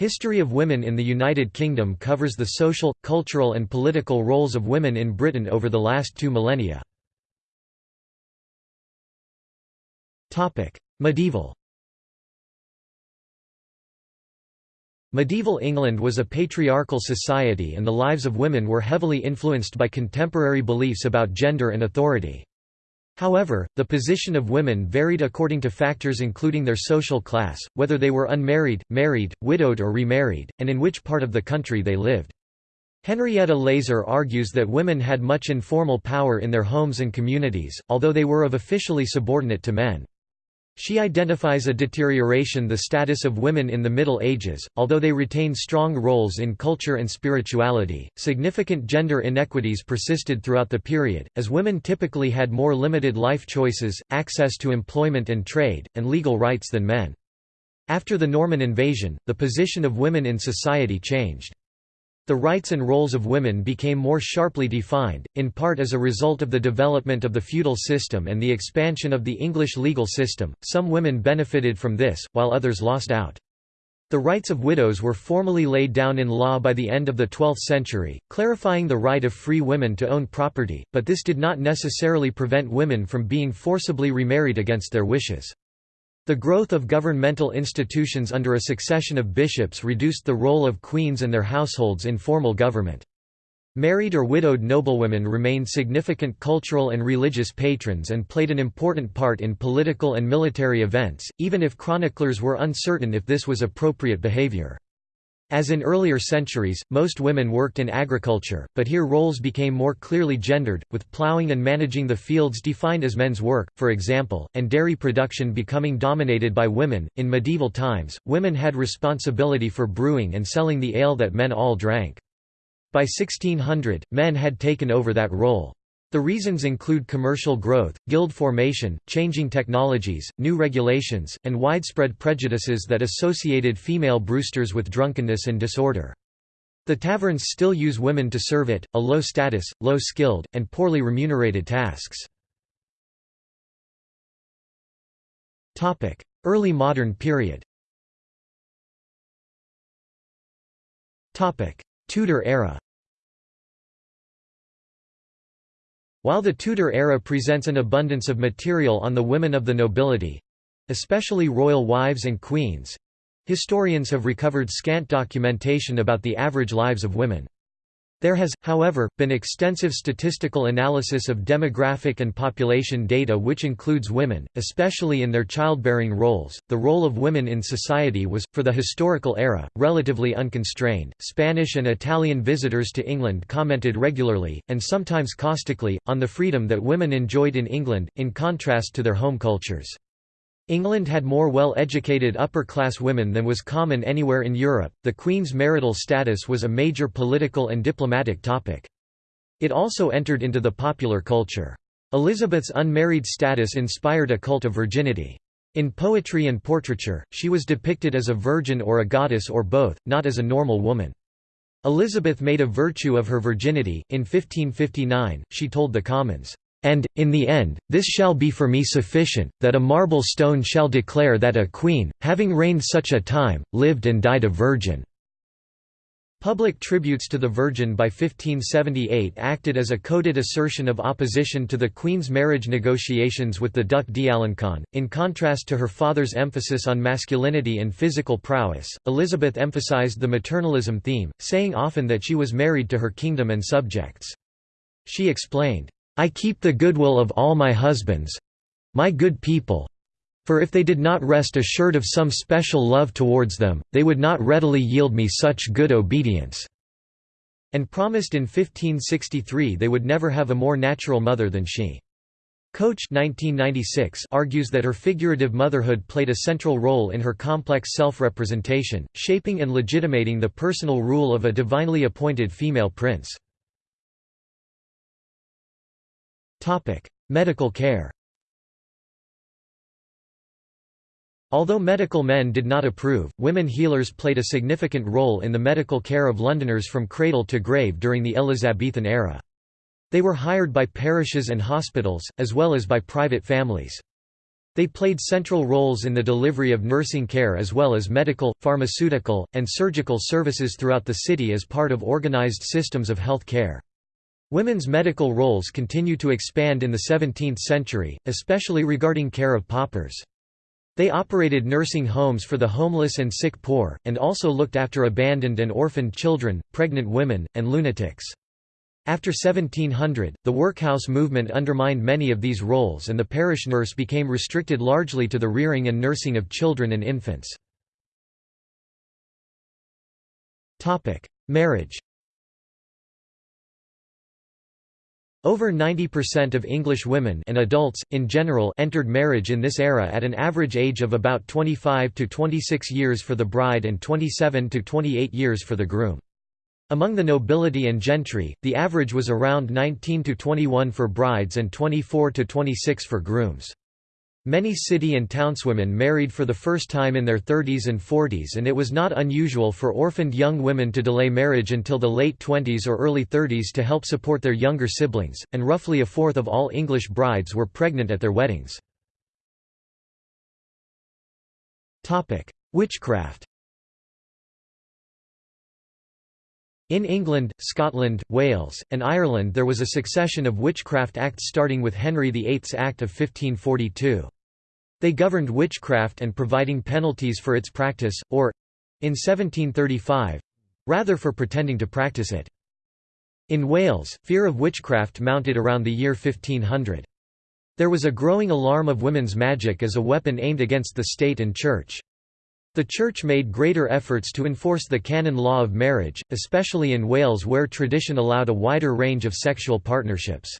History of women in the United Kingdom covers the social, cultural and political roles of women in Britain over the last two millennia. Medieval Medieval England was a patriarchal society and the lives of women were heavily influenced by contemporary beliefs about gender and authority. However, the position of women varied according to factors including their social class, whether they were unmarried, married, widowed or remarried, and in which part of the country they lived. Henrietta Leyser argues that women had much informal power in their homes and communities, although they were of officially subordinate to men. She identifies a deterioration the status of women in the Middle Ages, although they retain strong roles in culture and spirituality. Significant gender inequities persisted throughout the period, as women typically had more limited life choices, access to employment and trade, and legal rights than men. After the Norman invasion, the position of women in society changed. The rights and roles of women became more sharply defined, in part as a result of the development of the feudal system and the expansion of the English legal system. Some women benefited from this, while others lost out. The rights of widows were formally laid down in law by the end of the 12th century, clarifying the right of free women to own property, but this did not necessarily prevent women from being forcibly remarried against their wishes. The growth of governmental institutions under a succession of bishops reduced the role of queens and their households in formal government. Married or widowed noblewomen remained significant cultural and religious patrons and played an important part in political and military events, even if chroniclers were uncertain if this was appropriate behavior. As in earlier centuries, most women worked in agriculture, but here roles became more clearly gendered, with ploughing and managing the fields defined as men's work, for example, and dairy production becoming dominated by women. In medieval times, women had responsibility for brewing and selling the ale that men all drank. By 1600, men had taken over that role. The reasons include commercial growth, guild formation, changing technologies, new regulations, and widespread prejudices that associated female brewsters with drunkenness and disorder. The taverns still use women to serve it, a low-status, low-skilled, and poorly remunerated tasks. Early modern period Tudor era While the Tudor era presents an abundance of material on the women of the nobility—especially royal wives and queens—historians have recovered scant documentation about the average lives of women. There has, however, been extensive statistical analysis of demographic and population data which includes women, especially in their childbearing roles. The role of women in society was, for the historical era, relatively unconstrained. Spanish and Italian visitors to England commented regularly, and sometimes caustically, on the freedom that women enjoyed in England, in contrast to their home cultures. England had more well-educated upper-class women than was common anywhere in Europe. The Queen's marital status was a major political and diplomatic topic. It also entered into the popular culture. Elizabeth's unmarried status inspired a cult of virginity. In poetry and portraiture, she was depicted as a virgin or a goddess or both, not as a normal woman. Elizabeth made a virtue of her virginity. In 1559, she told the Commons, and, in the end, this shall be for me sufficient, that a marble stone shall declare that a queen, having reigned such a time, lived and died a virgin." Public tributes to the Virgin by 1578 acted as a coded assertion of opposition to the Queen's marriage negotiations with the Duc d'Alencon. In contrast to her father's emphasis on masculinity and physical prowess, Elizabeth emphasized the maternalism theme, saying often that she was married to her kingdom and subjects. She explained, I keep the goodwill of all my husbands my good people for if they did not rest assured of some special love towards them, they would not readily yield me such good obedience." And promised in 1563 they would never have a more natural mother than she. Coch 1996 argues that her figurative motherhood played a central role in her complex self-representation, shaping and legitimating the personal rule of a divinely appointed female prince. Medical care Although medical men did not approve, women healers played a significant role in the medical care of Londoners from cradle to grave during the Elizabethan era. They were hired by parishes and hospitals, as well as by private families. They played central roles in the delivery of nursing care as well as medical, pharmaceutical, and surgical services throughout the city as part of organized systems of health care. Women's medical roles continue to expand in the 17th century, especially regarding care of paupers. They operated nursing homes for the homeless and sick poor, and also looked after abandoned and orphaned children, pregnant women, and lunatics. After 1700, the workhouse movement undermined many of these roles and the parish nurse became restricted largely to the rearing and nursing of children and infants. Marriage Over 90% of English women and adults, in general entered marriage in this era at an average age of about 25 to 26 years for the bride and 27 to 28 years for the groom. Among the nobility and gentry, the average was around 19 to 21 for brides and 24 to 26 for grooms. Many city and townswomen married for the first time in their 30s and 40s and it was not unusual for orphaned young women to delay marriage until the late 20s or early 30s to help support their younger siblings, and roughly a fourth of all English brides were pregnant at their weddings. Witchcraft In England, Scotland, Wales, and Ireland there was a succession of witchcraft acts starting with Henry VIII's Act of 1542. They governed witchcraft and providing penalties for its practice, or—in 1735—rather for pretending to practice it. In Wales, fear of witchcraft mounted around the year 1500. There was a growing alarm of women's magic as a weapon aimed against the state and church. The Church made greater efforts to enforce the canon law of marriage, especially in Wales where tradition allowed a wider range of sexual partnerships.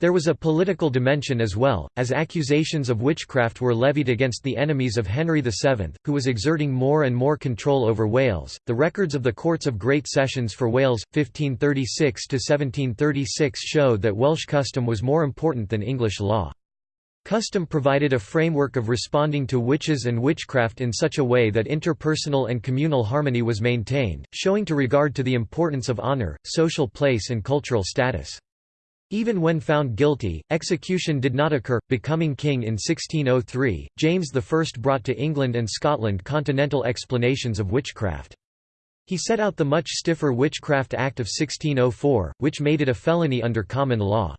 There was a political dimension as well, as accusations of witchcraft were levied against the enemies of Henry VII, who was exerting more and more control over Wales. The records of the Courts of Great Sessions for Wales, 1536 to 1736, show that Welsh custom was more important than English law. Custom provided a framework of responding to witches and witchcraft in such a way that interpersonal and communal harmony was maintained, showing to regard to the importance of honor, social place and cultural status. Even when found guilty, execution did not occur. Becoming king in 1603, James I brought to England and Scotland continental explanations of witchcraft. He set out the much stiffer Witchcraft Act of 1604, which made it a felony under common law.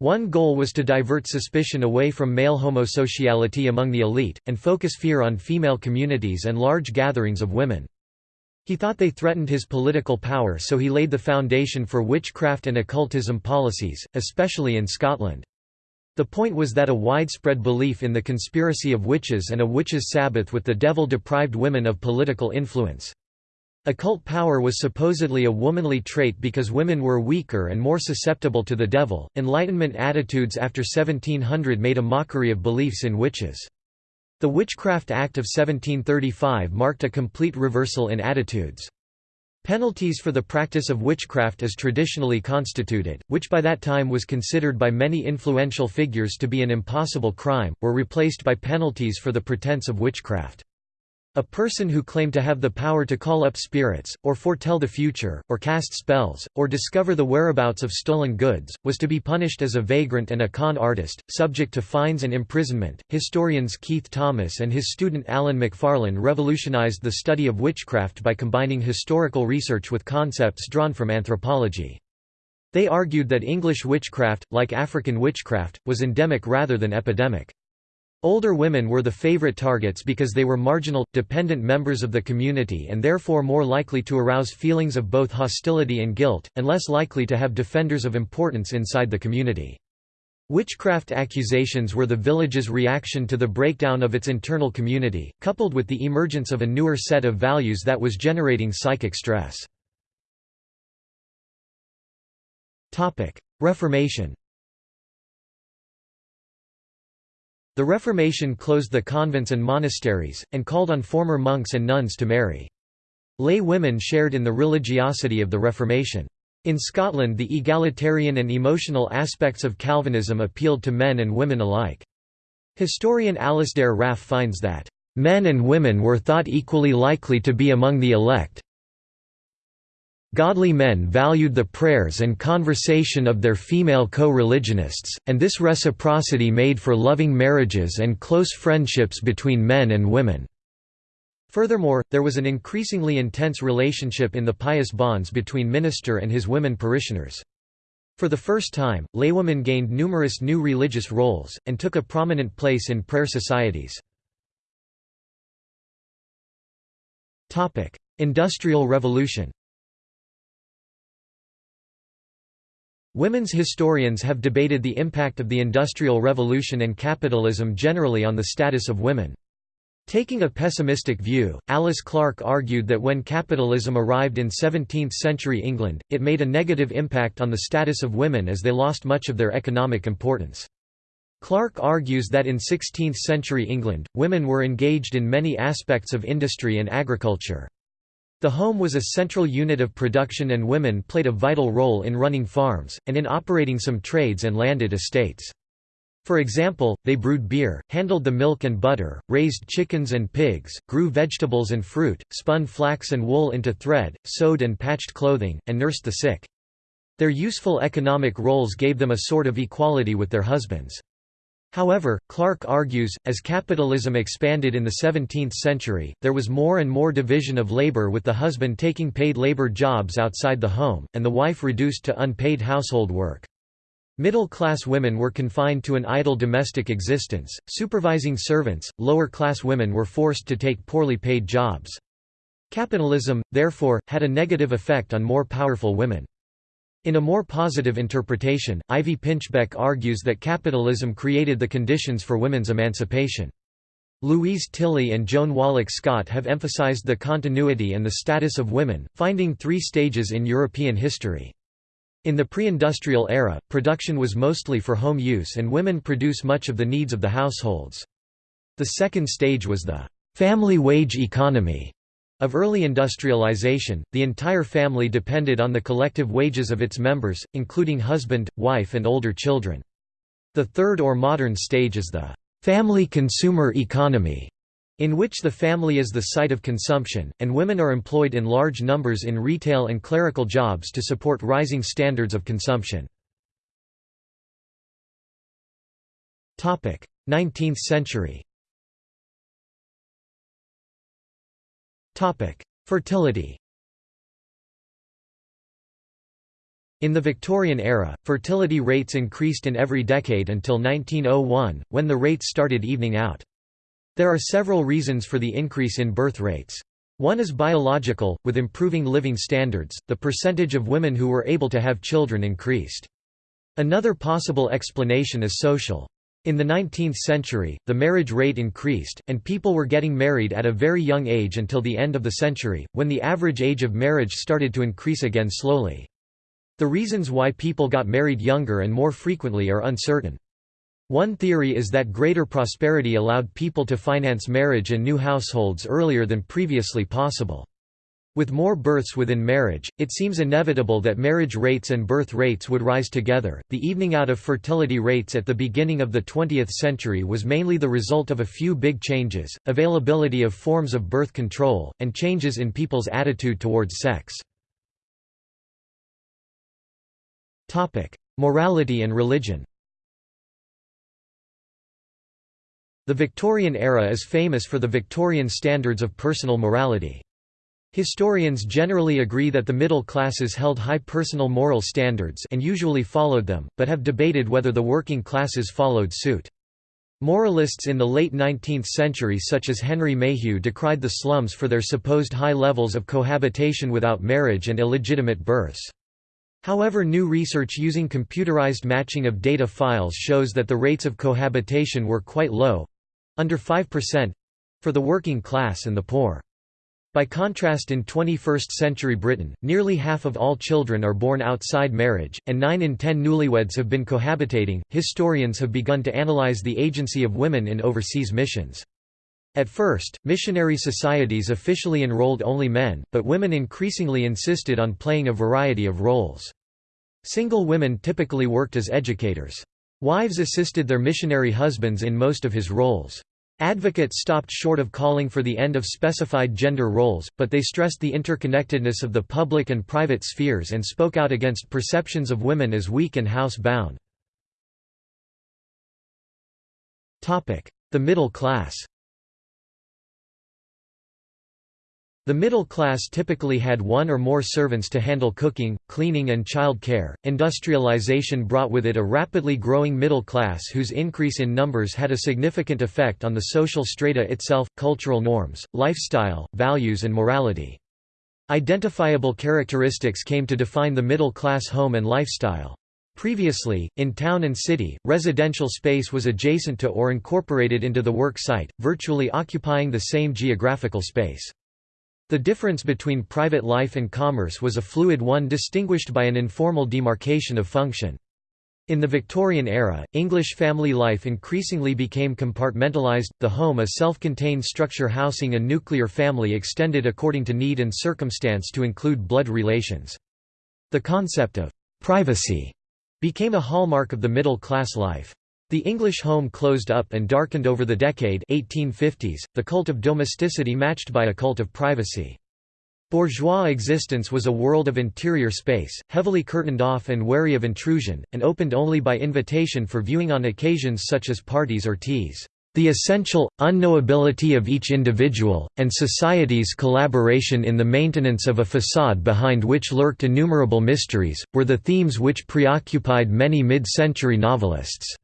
One goal was to divert suspicion away from male homosociality among the elite, and focus fear on female communities and large gatherings of women. He thought they threatened his political power so he laid the foundation for witchcraft and occultism policies, especially in Scotland. The point was that a widespread belief in the conspiracy of witches and a witches' Sabbath with the devil deprived women of political influence. Occult power was supposedly a womanly trait because women were weaker and more susceptible to the devil. Enlightenment attitudes after 1700 made a mockery of beliefs in witches. The Witchcraft Act of 1735 marked a complete reversal in attitudes. Penalties for the practice of witchcraft as traditionally constituted, which by that time was considered by many influential figures to be an impossible crime, were replaced by penalties for the pretense of witchcraft. A person who claimed to have the power to call up spirits, or foretell the future, or cast spells, or discover the whereabouts of stolen goods, was to be punished as a vagrant and a con artist, subject to fines and imprisonment. Historians Keith Thomas and his student Alan Macfarlane revolutionized the study of witchcraft by combining historical research with concepts drawn from anthropology. They argued that English witchcraft, like African witchcraft, was endemic rather than epidemic. Older women were the favorite targets because they were marginal, dependent members of the community and therefore more likely to arouse feelings of both hostility and guilt, and less likely to have defenders of importance inside the community. Witchcraft accusations were the village's reaction to the breakdown of its internal community, coupled with the emergence of a newer set of values that was generating psychic stress. Reformation The Reformation closed the convents and monasteries, and called on former monks and nuns to marry. Lay women shared in the religiosity of the Reformation. In Scotland the egalitarian and emotional aspects of Calvinism appealed to men and women alike. Historian Alasdair Raffe finds that, "...men and women were thought equally likely to be among the elect Godly men valued the prayers and conversation of their female co-religionists, and this reciprocity made for loving marriages and close friendships between men and women. Furthermore, there was an increasingly intense relationship in the pious bonds between minister and his women parishioners. For the first time, laywomen gained numerous new religious roles, and took a prominent place in prayer societies. Industrial Revolution Women's historians have debated the impact of the Industrial Revolution and capitalism generally on the status of women. Taking a pessimistic view, Alice Clark argued that when capitalism arrived in 17th-century England, it made a negative impact on the status of women as they lost much of their economic importance. Clark argues that in 16th-century England, women were engaged in many aspects of industry and agriculture. The home was a central unit of production and women played a vital role in running farms, and in operating some trades and landed estates. For example, they brewed beer, handled the milk and butter, raised chickens and pigs, grew vegetables and fruit, spun flax and wool into thread, sewed and patched clothing, and nursed the sick. Their useful economic roles gave them a sort of equality with their husbands. However, Clark argues, as capitalism expanded in the 17th century, there was more and more division of labor with the husband taking paid labor jobs outside the home, and the wife reduced to unpaid household work. Middle-class women were confined to an idle domestic existence, supervising servants, lower-class women were forced to take poorly paid jobs. Capitalism, therefore, had a negative effect on more powerful women. In a more positive interpretation, Ivy Pinchbeck argues that capitalism created the conditions for women's emancipation. Louise Tilly and Joan Wallach Scott have emphasized the continuity and the status of women, finding three stages in European history. In the pre-industrial era, production was mostly for home use and women produce much of the needs of the households. The second stage was the family wage economy of early industrialization, the entire family depended on the collective wages of its members, including husband, wife and older children. The third or modern stage is the family consumer economy, in which the family is the site of consumption, and women are employed in large numbers in retail and clerical jobs to support rising standards of consumption. 19th century Fertility In the Victorian era, fertility rates increased in every decade until 1901, when the rates started evening out. There are several reasons for the increase in birth rates. One is biological, with improving living standards, the percentage of women who were able to have children increased. Another possible explanation is social. In the 19th century, the marriage rate increased, and people were getting married at a very young age until the end of the century, when the average age of marriage started to increase again slowly. The reasons why people got married younger and more frequently are uncertain. One theory is that greater prosperity allowed people to finance marriage and new households earlier than previously possible. With more births within marriage, it seems inevitable that marriage rates and birth rates would rise together. The evening out of fertility rates at the beginning of the 20th century was mainly the result of a few big changes availability of forms of birth control, and changes in people's attitude towards sex. Morality and religion The Victorian era is famous for the Victorian standards of personal morality. Historians generally agree that the middle classes held high personal moral standards and usually followed them, but have debated whether the working classes followed suit. Moralists in the late 19th century such as Henry Mayhew decried the slums for their supposed high levels of cohabitation without marriage and illegitimate births. However new research using computerized matching of data files shows that the rates of cohabitation were quite low, under 5%—for the working class and the poor. By contrast in 21st-century Britain, nearly half of all children are born outside marriage, and 9 in 10 newlyweds have been cohabitating. Historians have begun to analyze the agency of women in overseas missions. At first, missionary societies officially enrolled only men, but women increasingly insisted on playing a variety of roles. Single women typically worked as educators. Wives assisted their missionary husbands in most of his roles. Advocates stopped short of calling for the end of specified gender roles, but they stressed the interconnectedness of the public and private spheres and spoke out against perceptions of women as weak and house-bound. The middle class The middle class typically had one or more servants to handle cooking, cleaning, and child care. Industrialization brought with it a rapidly growing middle class whose increase in numbers had a significant effect on the social strata itself, cultural norms, lifestyle, values, and morality. Identifiable characteristics came to define the middle class home and lifestyle. Previously, in town and city, residential space was adjacent to or incorporated into the work site, virtually occupying the same geographical space. The difference between private life and commerce was a fluid one distinguished by an informal demarcation of function. In the Victorian era, English family life increasingly became compartmentalised, the home a self-contained structure housing a nuclear family extended according to need and circumstance to include blood relations. The concept of «privacy» became a hallmark of the middle-class life. The English home closed up and darkened over the decade 1850s, the cult of domesticity matched by a cult of privacy. Bourgeois existence was a world of interior space, heavily curtained off and wary of intrusion, and opened only by invitation for viewing on occasions such as parties or teas. The essential, unknowability of each individual, and society's collaboration in the maintenance of a facade behind which lurked innumerable mysteries, were the themes which preoccupied many mid-century novelists.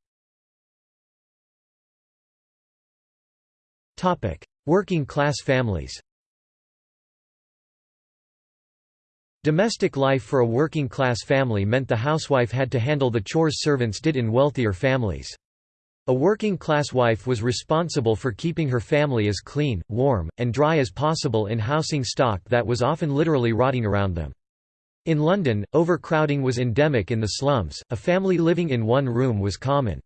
Working class families Domestic life for a working class family meant the housewife had to handle the chores servants did in wealthier families. A working class wife was responsible for keeping her family as clean, warm, and dry as possible in housing stock that was often literally rotting around them. In London, overcrowding was endemic in the slums, a family living in one room was common.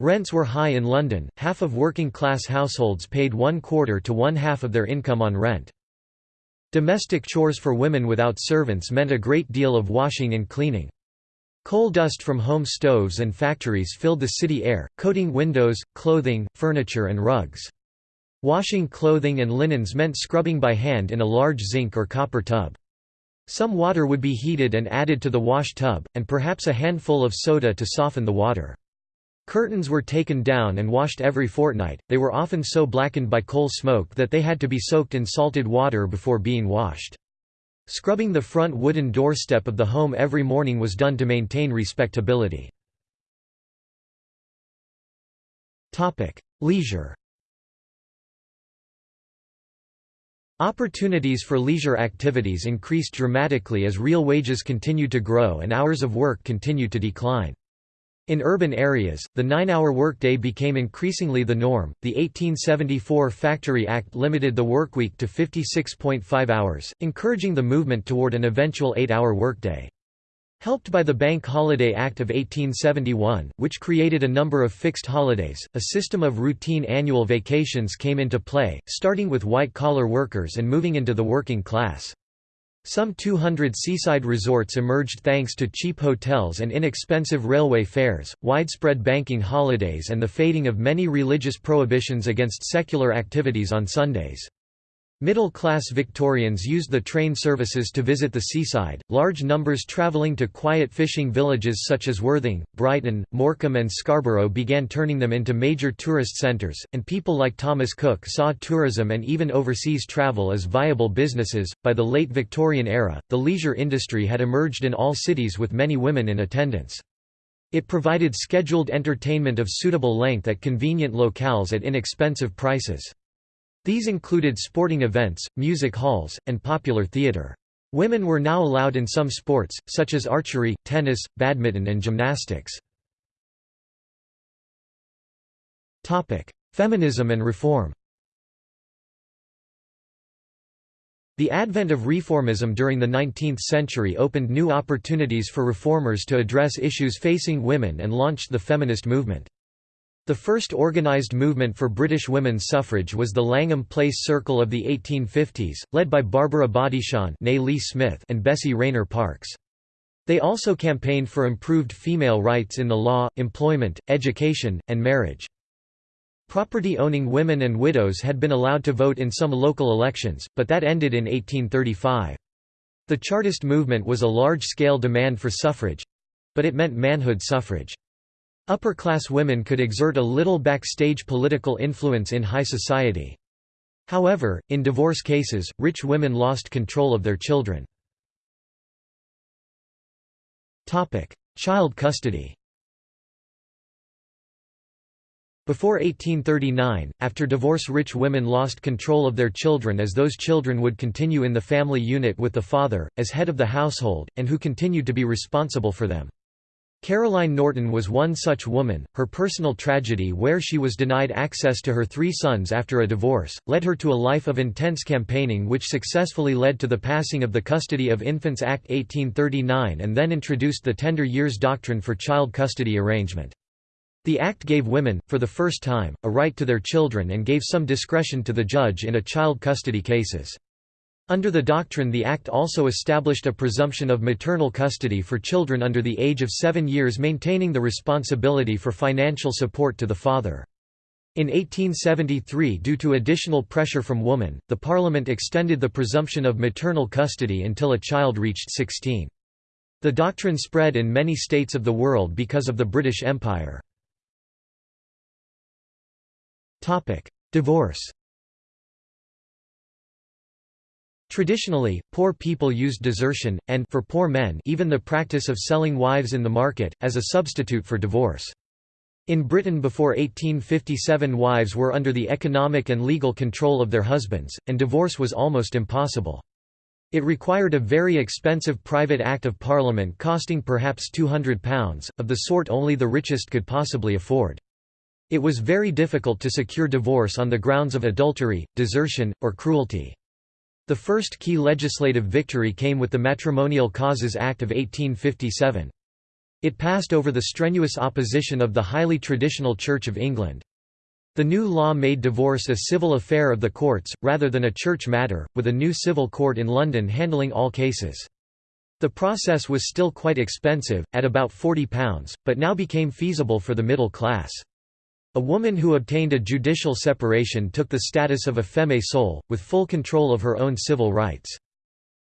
Rents were high in London, half of working-class households paid one quarter to one half of their income on rent. Domestic chores for women without servants meant a great deal of washing and cleaning. Coal dust from home stoves and factories filled the city air, coating windows, clothing, furniture and rugs. Washing clothing and linens meant scrubbing by hand in a large zinc or copper tub. Some water would be heated and added to the wash tub, and perhaps a handful of soda to soften the water. Curtains were taken down and washed every fortnight, they were often so blackened by coal smoke that they had to be soaked in salted water before being washed. Scrubbing the front wooden doorstep of the home every morning was done to maintain respectability. Leisure Opportunities for leisure activities increased dramatically as real wages continued to grow and hours of work continued to decline. In urban areas, the nine-hour workday became increasingly the norm. The 1874 Factory Act limited the workweek to 56.5 hours, encouraging the movement toward an eventual eight-hour workday. Helped by the Bank Holiday Act of 1871, which created a number of fixed holidays, a system of routine annual vacations came into play, starting with white-collar workers and moving into the working class. Some 200 seaside resorts emerged thanks to cheap hotels and inexpensive railway fares, widespread banking holidays and the fading of many religious prohibitions against secular activities on Sundays. Middle-class Victorians used the train services to visit the seaside, large numbers travelling to quiet fishing villages such as Worthing, Brighton, Morecambe and Scarborough began turning them into major tourist centres, and people like Thomas Cook saw tourism and even overseas travel as viable businesses. By the late Victorian era, the leisure industry had emerged in all cities with many women in attendance. It provided scheduled entertainment of suitable length at convenient locales at inexpensive prices. These included sporting events, music halls, and popular theatre. Women were now allowed in some sports, such as archery, tennis, badminton and gymnastics. Feminism and reform The advent of reformism during the 19th century opened new opportunities for reformers to address issues facing women and launched the feminist movement. The first organised movement for British women's suffrage was the Langham Place Circle of the 1850s, led by Barbara Bodichon Smith and Bessie Rayner Parkes. They also campaigned for improved female rights in the law, employment, education, and marriage. Property-owning women and widows had been allowed to vote in some local elections, but that ended in 1835. The Chartist movement was a large-scale demand for suffrage—but it meant manhood suffrage. Upper-class women could exert a little backstage political influence in high society. However, in divorce cases, rich women lost control of their children. Child custody Before 1839, after divorce rich women lost control of their children as those children would continue in the family unit with the father, as head of the household, and who continued to be responsible for them. Caroline Norton was one such woman. Her personal tragedy, where she was denied access to her three sons after a divorce, led her to a life of intense campaigning, which successfully led to the passing of the Custody of Infants Act 1839 and then introduced the Tender Years Doctrine for child custody arrangement. The Act gave women, for the first time, a right to their children and gave some discretion to the judge in a child custody cases. Under the doctrine the Act also established a presumption of maternal custody for children under the age of seven years maintaining the responsibility for financial support to the father. In 1873 due to additional pressure from women, the Parliament extended the presumption of maternal custody until a child reached 16. The doctrine spread in many states of the world because of the British Empire. Divorce Traditionally, poor people used desertion, and for poor men even the practice of selling wives in the market, as a substitute for divorce. In Britain before 1857 wives were under the economic and legal control of their husbands, and divorce was almost impossible. It required a very expensive private Act of Parliament costing perhaps £200, of the sort only the richest could possibly afford. It was very difficult to secure divorce on the grounds of adultery, desertion, or cruelty. The first key legislative victory came with the Matrimonial Causes Act of 1857. It passed over the strenuous opposition of the highly traditional Church of England. The new law made divorce a civil affair of the courts, rather than a church matter, with a new civil court in London handling all cases. The process was still quite expensive, at about £40, but now became feasible for the middle class. A woman who obtained a judicial separation took the status of a femme sole, with full control of her own civil rights.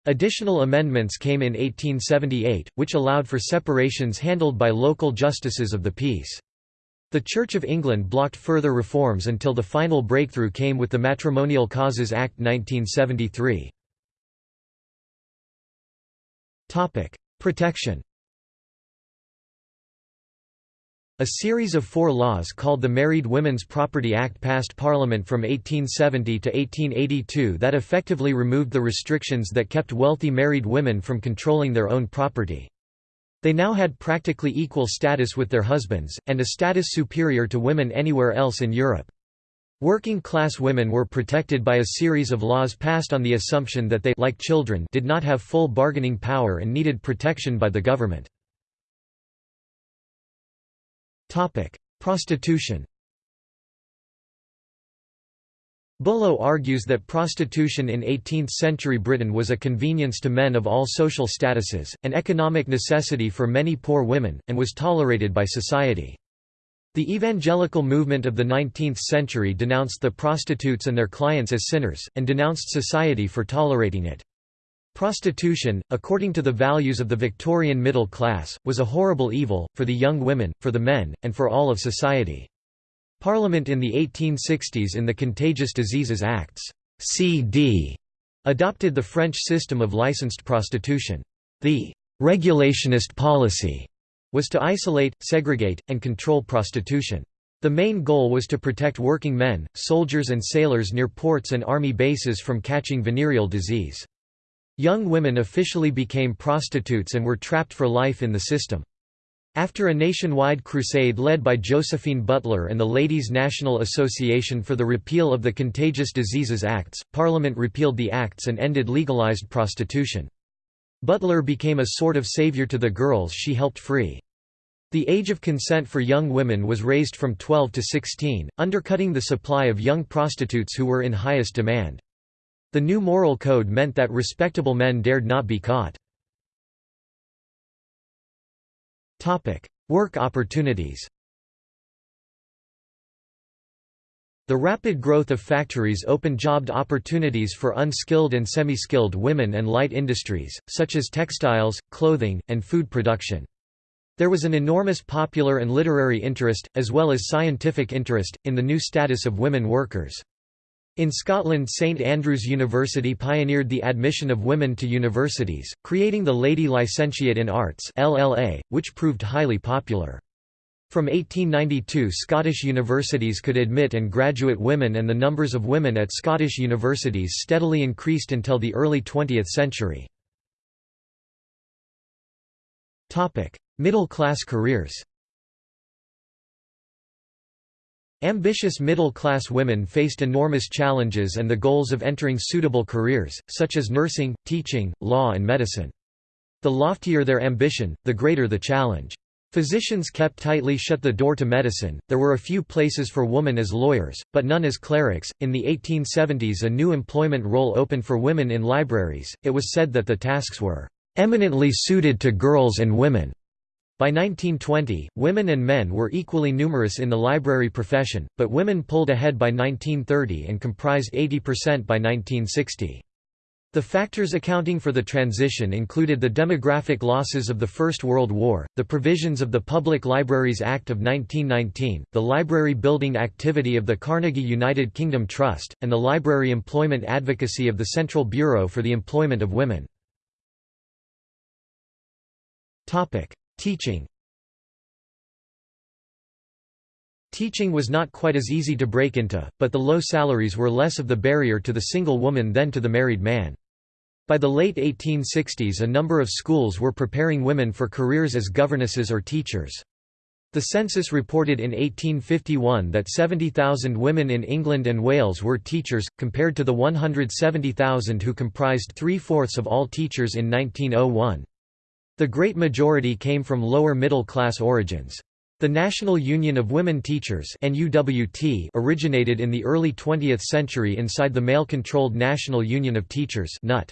Additional amendments came in 1878, which allowed for separations handled by local justices of the peace. The Church of England blocked further reforms until the final breakthrough came with the Matrimonial Causes Act 1973. Protection A series of four laws called the Married Women's Property Act passed Parliament from 1870 to 1882 that effectively removed the restrictions that kept wealthy married women from controlling their own property. They now had practically equal status with their husbands, and a status superior to women anywhere else in Europe. Working-class women were protected by a series of laws passed on the assumption that they like children did not have full bargaining power and needed protection by the government. Prostitution Bullough argues that prostitution in 18th-century Britain was a convenience to men of all social statuses, an economic necessity for many poor women, and was tolerated by society. The evangelical movement of the 19th century denounced the prostitutes and their clients as sinners, and denounced society for tolerating it. Prostitution, according to the values of the Victorian middle class, was a horrible evil, for the young women, for the men, and for all of society. Parliament in the 1860s in the Contagious Diseases Acts CD, adopted the French system of licensed prostitution. The «regulationist policy» was to isolate, segregate, and control prostitution. The main goal was to protect working men, soldiers and sailors near ports and army bases from catching venereal disease. Young women officially became prostitutes and were trapped for life in the system. After a nationwide crusade led by Josephine Butler and the Ladies' National Association for the repeal of the Contagious Diseases Acts, Parliament repealed the acts and ended legalized prostitution. Butler became a sort of savior to the girls she helped free. The age of consent for young women was raised from 12 to 16, undercutting the supply of young prostitutes who were in highest demand. The new moral code meant that respectable men dared not be caught. Work opportunities The rapid growth of factories opened job opportunities for unskilled and semi-skilled women and light industries, such as textiles, clothing, and food production. There was an enormous popular and literary interest, as well as scientific interest, in the new status of women workers. In Scotland St Andrews University pioneered the admission of women to universities, creating the Lady Licentiate in Arts LLA, which proved highly popular. From 1892 Scottish universities could admit and graduate women and the numbers of women at Scottish universities steadily increased until the early 20th century. Middle-class careers Ambitious middle-class women faced enormous challenges and the goals of entering suitable careers, such as nursing, teaching, law and medicine. The loftier their ambition, the greater the challenge. Physicians kept tightly shut the door to medicine. There were a few places for women as lawyers, but none as clerics. In the 1870s, a new employment role opened for women in libraries. It was said that the tasks were eminently suited to girls and women. By 1920, women and men were equally numerous in the library profession, but women pulled ahead by 1930 and comprised 80% by 1960. The factors accounting for the transition included the demographic losses of the First World War, the provisions of the Public Libraries Act of 1919, the library building activity of the Carnegie United Kingdom Trust, and the library employment advocacy of the Central Bureau for the Employment of Women. Teaching Teaching was not quite as easy to break into, but the low salaries were less of the barrier to the single woman than to the married man. By the late 1860s a number of schools were preparing women for careers as governesses or teachers. The census reported in 1851 that 70,000 women in England and Wales were teachers, compared to the 170,000 who comprised three-fourths of all teachers in 1901. The great majority came from lower middle-class origins. The National Union of Women Teachers originated in the early 20th century inside the male-controlled National Union of Teachers NUT.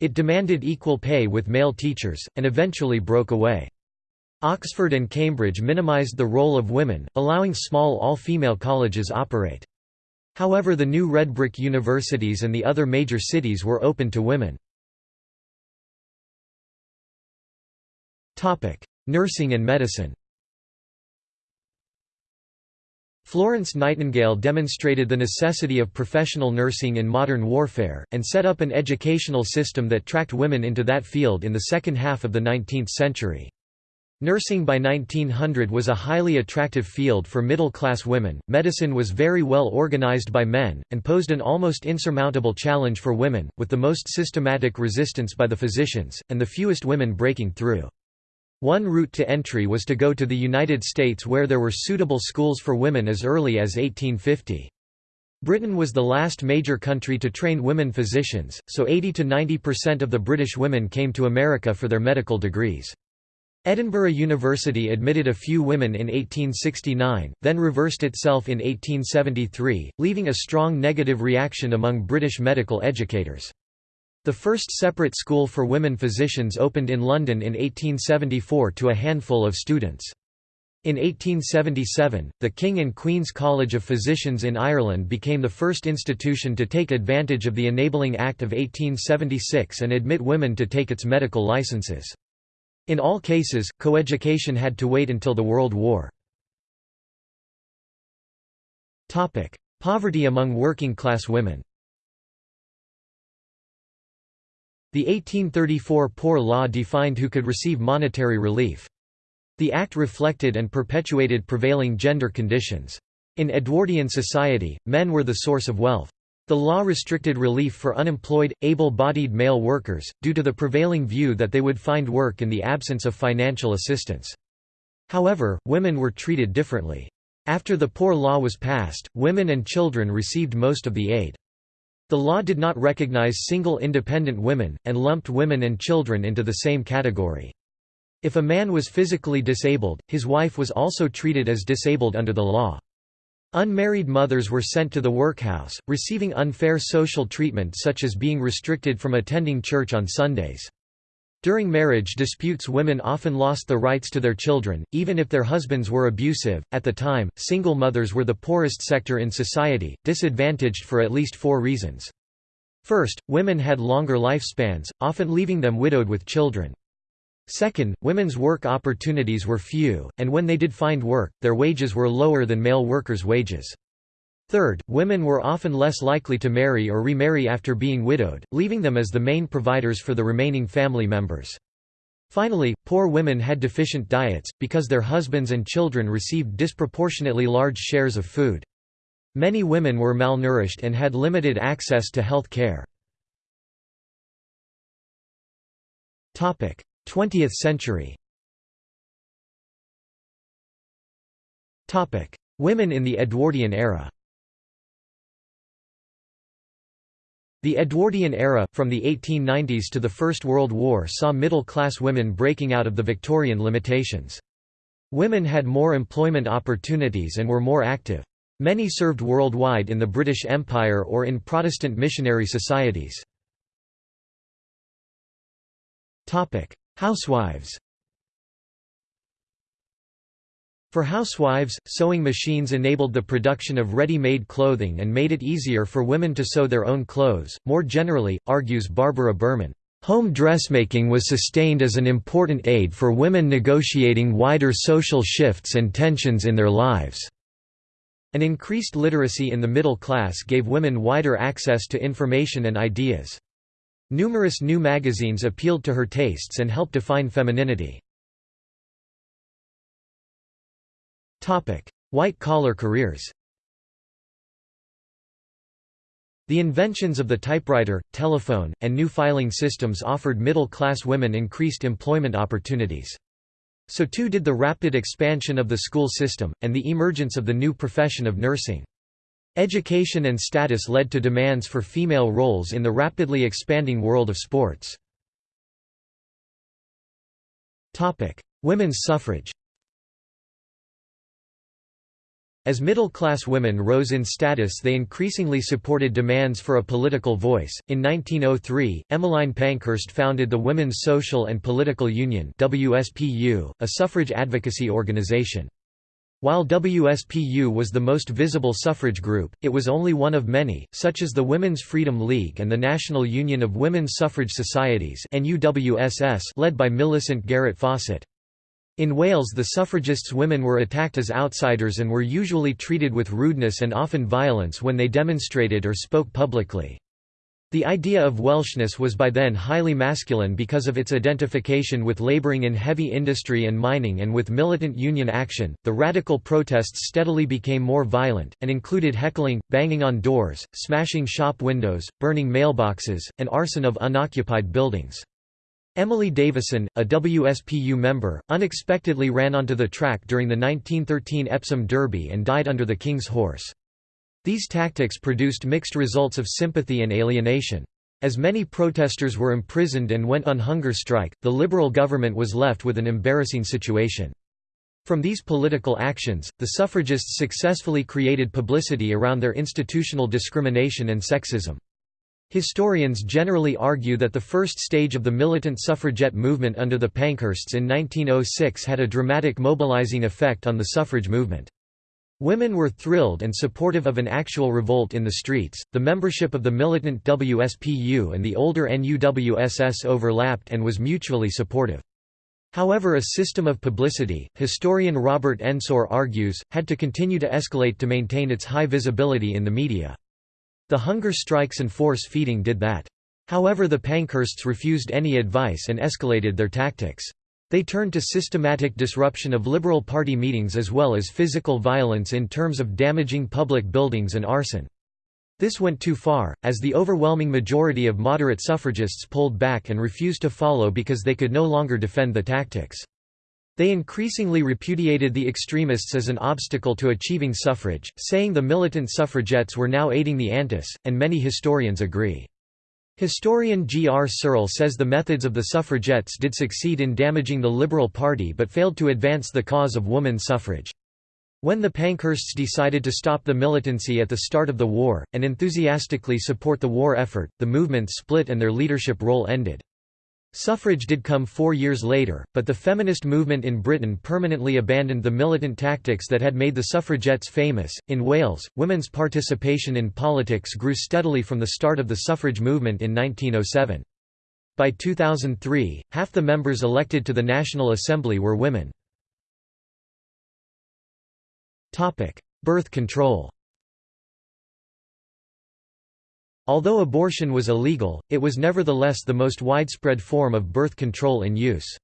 It demanded equal pay with male teachers, and eventually broke away. Oxford and Cambridge minimized the role of women, allowing small all-female colleges operate. However the new red brick universities and the other major cities were open to women. Nursing and medicine Florence Nightingale demonstrated the necessity of professional nursing in modern warfare, and set up an educational system that tracked women into that field in the second half of the 19th century. Nursing by 1900 was a highly attractive field for middle-class women, medicine was very well organized by men, and posed an almost insurmountable challenge for women, with the most systematic resistance by the physicians, and the fewest women breaking through. One route to entry was to go to the United States where there were suitable schools for women as early as 1850. Britain was the last major country to train women physicians, so 80 to 90% of the British women came to America for their medical degrees. Edinburgh University admitted a few women in 1869, then reversed itself in 1873, leaving a strong negative reaction among British medical educators. The first separate school for women physicians opened in London in 1874 to a handful of students. In 1877, the King and Queen's College of Physicians in Ireland became the first institution to take advantage of the Enabling Act of 1876 and admit women to take its medical licenses. In all cases, coeducation had to wait until the World War. Poverty among working-class women The 1834 Poor Law defined who could receive monetary relief. The Act reflected and perpetuated prevailing gender conditions. In Edwardian society, men were the source of wealth. The law restricted relief for unemployed, able-bodied male workers, due to the prevailing view that they would find work in the absence of financial assistance. However, women were treated differently. After the Poor Law was passed, women and children received most of the aid. The law did not recognize single independent women, and lumped women and children into the same category. If a man was physically disabled, his wife was also treated as disabled under the law. Unmarried mothers were sent to the workhouse, receiving unfair social treatment such as being restricted from attending church on Sundays. During marriage disputes women often lost the rights to their children, even if their husbands were abusive. At the time, single mothers were the poorest sector in society, disadvantaged for at least four reasons. First, women had longer lifespans, often leaving them widowed with children. Second, women's work opportunities were few, and when they did find work, their wages were lower than male workers' wages. Third, women were often less likely to marry or remarry after being widowed, leaving them as the main providers for the remaining family members. Finally, poor women had deficient diets, because their husbands and children received disproportionately large shares of food. Many women were malnourished and had limited access to health care. 20th century Women in the Edwardian era The Edwardian era, from the 1890s to the First World War saw middle-class women breaking out of the Victorian limitations. Women had more employment opportunities and were more active. Many served worldwide in the British Empire or in Protestant missionary societies. Housewives For housewives, sewing machines enabled the production of ready-made clothing and made it easier for women to sew their own clothes. More generally, argues Barbara Burman, home dressmaking was sustained as an important aid for women negotiating wider social shifts and tensions in their lives. An increased literacy in the middle class gave women wider access to information and ideas. Numerous new magazines appealed to her tastes and helped define femininity. White-collar careers The inventions of the typewriter, telephone, and new filing systems offered middle-class women increased employment opportunities. So too did the rapid expansion of the school system, and the emergence of the new profession of nursing. Education and status led to demands for female roles in the rapidly expanding world of sports. Women's suffrage As middle-class women rose in status they increasingly supported demands for a political voice. In 1903, Emmeline Pankhurst founded the Women's Social and Political Union WSPU, a suffrage advocacy organization. While WSPU was the most visible suffrage group, it was only one of many, such as the Women's Freedom League and the National Union of Women's Suffrage Societies led by Millicent Garrett Fawcett. In Wales the suffragists' women were attacked as outsiders and were usually treated with rudeness and often violence when they demonstrated or spoke publicly. The idea of Welshness was by then highly masculine because of its identification with labouring in heavy industry and mining and with militant union action. The radical protests steadily became more violent, and included heckling, banging on doors, smashing shop windows, burning mailboxes, and arson of unoccupied buildings. Emily Davison, a WSPU member, unexpectedly ran onto the track during the 1913 Epsom Derby and died under the King's horse. These tactics produced mixed results of sympathy and alienation. As many protesters were imprisoned and went on hunger strike, the Liberal government was left with an embarrassing situation. From these political actions, the suffragists successfully created publicity around their institutional discrimination and sexism. Historians generally argue that the first stage of the militant suffragette movement under the Pankhursts in 1906 had a dramatic mobilizing effect on the suffrage movement. Women were thrilled and supportive of an actual revolt in the streets. The membership of the militant WSPU and the older NUWSS overlapped and was mutually supportive. However a system of publicity, historian Robert Ensor argues, had to continue to escalate to maintain its high visibility in the media. The hunger strikes and force feeding did that. However the Pankhursts refused any advice and escalated their tactics. They turned to systematic disruption of Liberal Party meetings as well as physical violence in terms of damaging public buildings and arson. This went too far, as the overwhelming majority of moderate suffragists pulled back and refused to follow because they could no longer defend the tactics. They increasingly repudiated the extremists as an obstacle to achieving suffrage, saying the militant suffragettes were now aiding the Antis, and many historians agree. Historian G. R. Searle says the methods of the suffragettes did succeed in damaging the Liberal Party but failed to advance the cause of woman suffrage. When the Pankhursts decided to stop the militancy at the start of the war, and enthusiastically support the war effort, the movement split and their leadership role ended. Suffrage did come four years later, but the feminist movement in Britain permanently abandoned the militant tactics that had made the suffragettes famous. In Wales, women's participation in politics grew steadily from the start of the suffrage movement in 1907. By 2003, half the members elected to the National Assembly were women. Birth control Although abortion was illegal, it was nevertheless the most widespread form of birth control in use.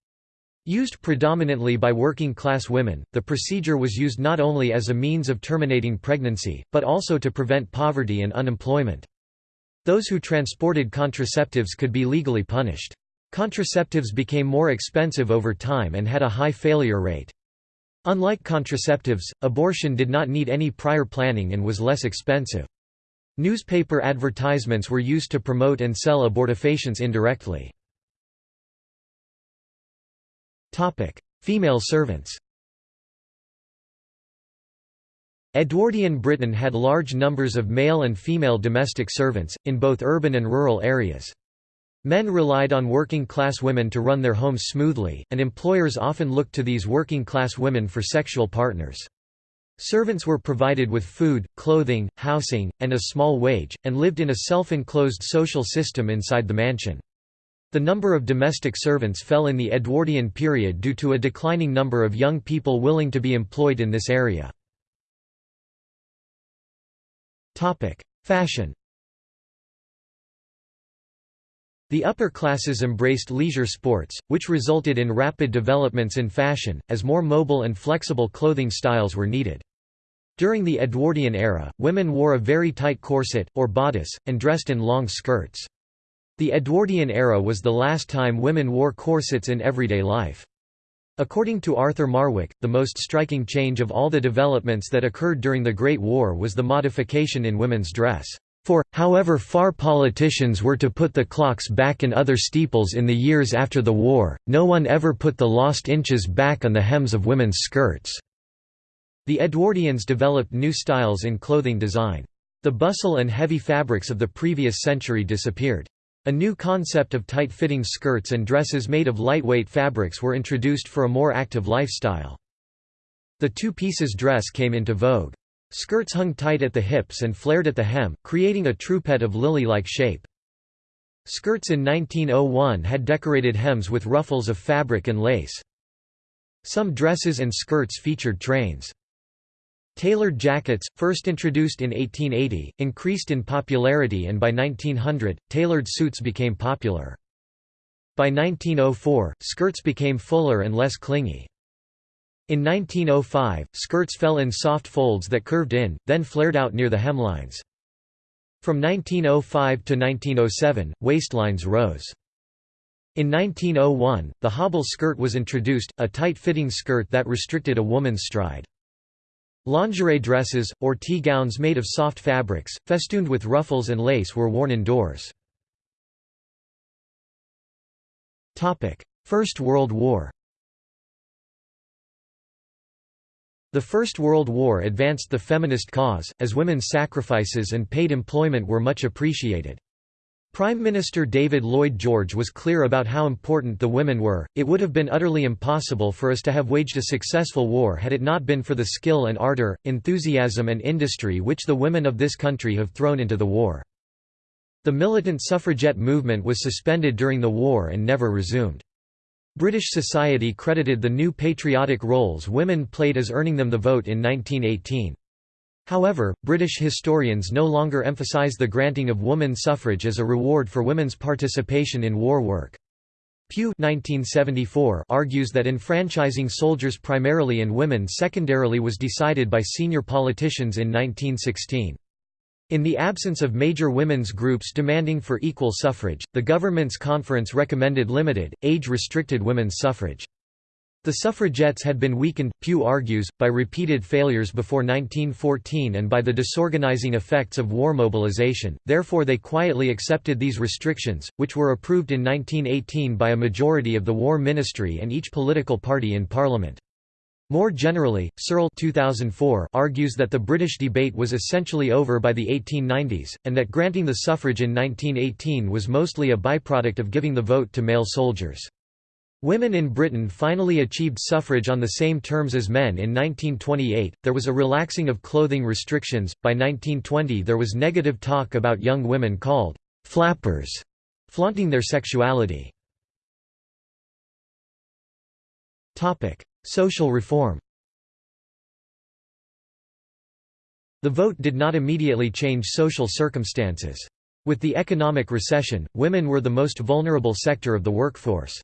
Used predominantly by working-class women, the procedure was used not only as a means of terminating pregnancy, but also to prevent poverty and unemployment. Those who transported contraceptives could be legally punished. Contraceptives became more expensive over time and had a high failure rate. Unlike contraceptives, abortion did not need any prior planning and was less expensive. Newspaper advertisements were used to promote and sell abortifacients indirectly. Female servants Edwardian Britain had large numbers of male and female domestic servants, in both urban and rural areas. Men relied on working-class women to run their homes smoothly, and employers often looked to these working-class women for sexual partners. Servants were provided with food, clothing, housing, and a small wage, and lived in a self-enclosed social system inside the mansion. The number of domestic servants fell in the Edwardian period due to a declining number of young people willing to be employed in this area. Fashion The upper classes embraced leisure sports, which resulted in rapid developments in fashion, as more mobile and flexible clothing styles were needed. During the Edwardian era, women wore a very tight corset, or bodice, and dressed in long skirts. The Edwardian era was the last time women wore corsets in everyday life. According to Arthur Marwick, the most striking change of all the developments that occurred during the Great War was the modification in women's dress. For, however far politicians were to put the clocks back in other steeples in the years after the war, no one ever put the lost inches back on the hems of women's skirts." The Edwardians developed new styles in clothing design. The bustle and heavy fabrics of the previous century disappeared. A new concept of tight-fitting skirts and dresses made of lightweight fabrics were introduced for a more active lifestyle. The two-pieces dress came into vogue. Skirts hung tight at the hips and flared at the hem, creating a troupette of lily-like shape. Skirts in 1901 had decorated hems with ruffles of fabric and lace. Some dresses and skirts featured trains. Tailored jackets, first introduced in 1880, increased in popularity and by 1900, tailored suits became popular. By 1904, skirts became fuller and less clingy. In 1905, skirts fell in soft folds that curved in, then flared out near the hemlines. From 1905 to 1907, waistlines rose. In 1901, the hobble skirt was introduced, a tight-fitting skirt that restricted a woman's stride. Lingerie dresses, or tea gowns made of soft fabrics, festooned with ruffles and lace were worn indoors. First World War The First World War advanced the feminist cause, as women's sacrifices and paid employment were much appreciated. Prime Minister David Lloyd George was clear about how important the women were. It would have been utterly impossible for us to have waged a successful war had it not been for the skill and ardor, enthusiasm, and industry which the women of this country have thrown into the war. The militant suffragette movement was suspended during the war and never resumed. British society credited the new patriotic roles women played as earning them the vote in 1918. However, British historians no longer emphasise the granting of woman suffrage as a reward for women's participation in war work. Pugh 1974 argues that enfranchising soldiers primarily and women secondarily was decided by senior politicians in 1916. In the absence of major women's groups demanding for equal suffrage, the government's conference recommended limited, age-restricted women's suffrage. The suffragettes had been weakened, Pugh argues, by repeated failures before 1914 and by the disorganizing effects of war mobilization, therefore they quietly accepted these restrictions, which were approved in 1918 by a majority of the War Ministry and each political party in Parliament. More generally, Searle 2004 argues that the British debate was essentially over by the 1890s, and that granting the suffrage in 1918 was mostly a byproduct of giving the vote to male soldiers. Women in Britain finally achieved suffrage on the same terms as men in 1928. There was a relaxing of clothing restrictions. By 1920, there was negative talk about young women called flappers, flaunting their sexuality. Topic: Social reform. The vote did not immediately change social circumstances. With the economic recession, women were the most vulnerable sector of the workforce.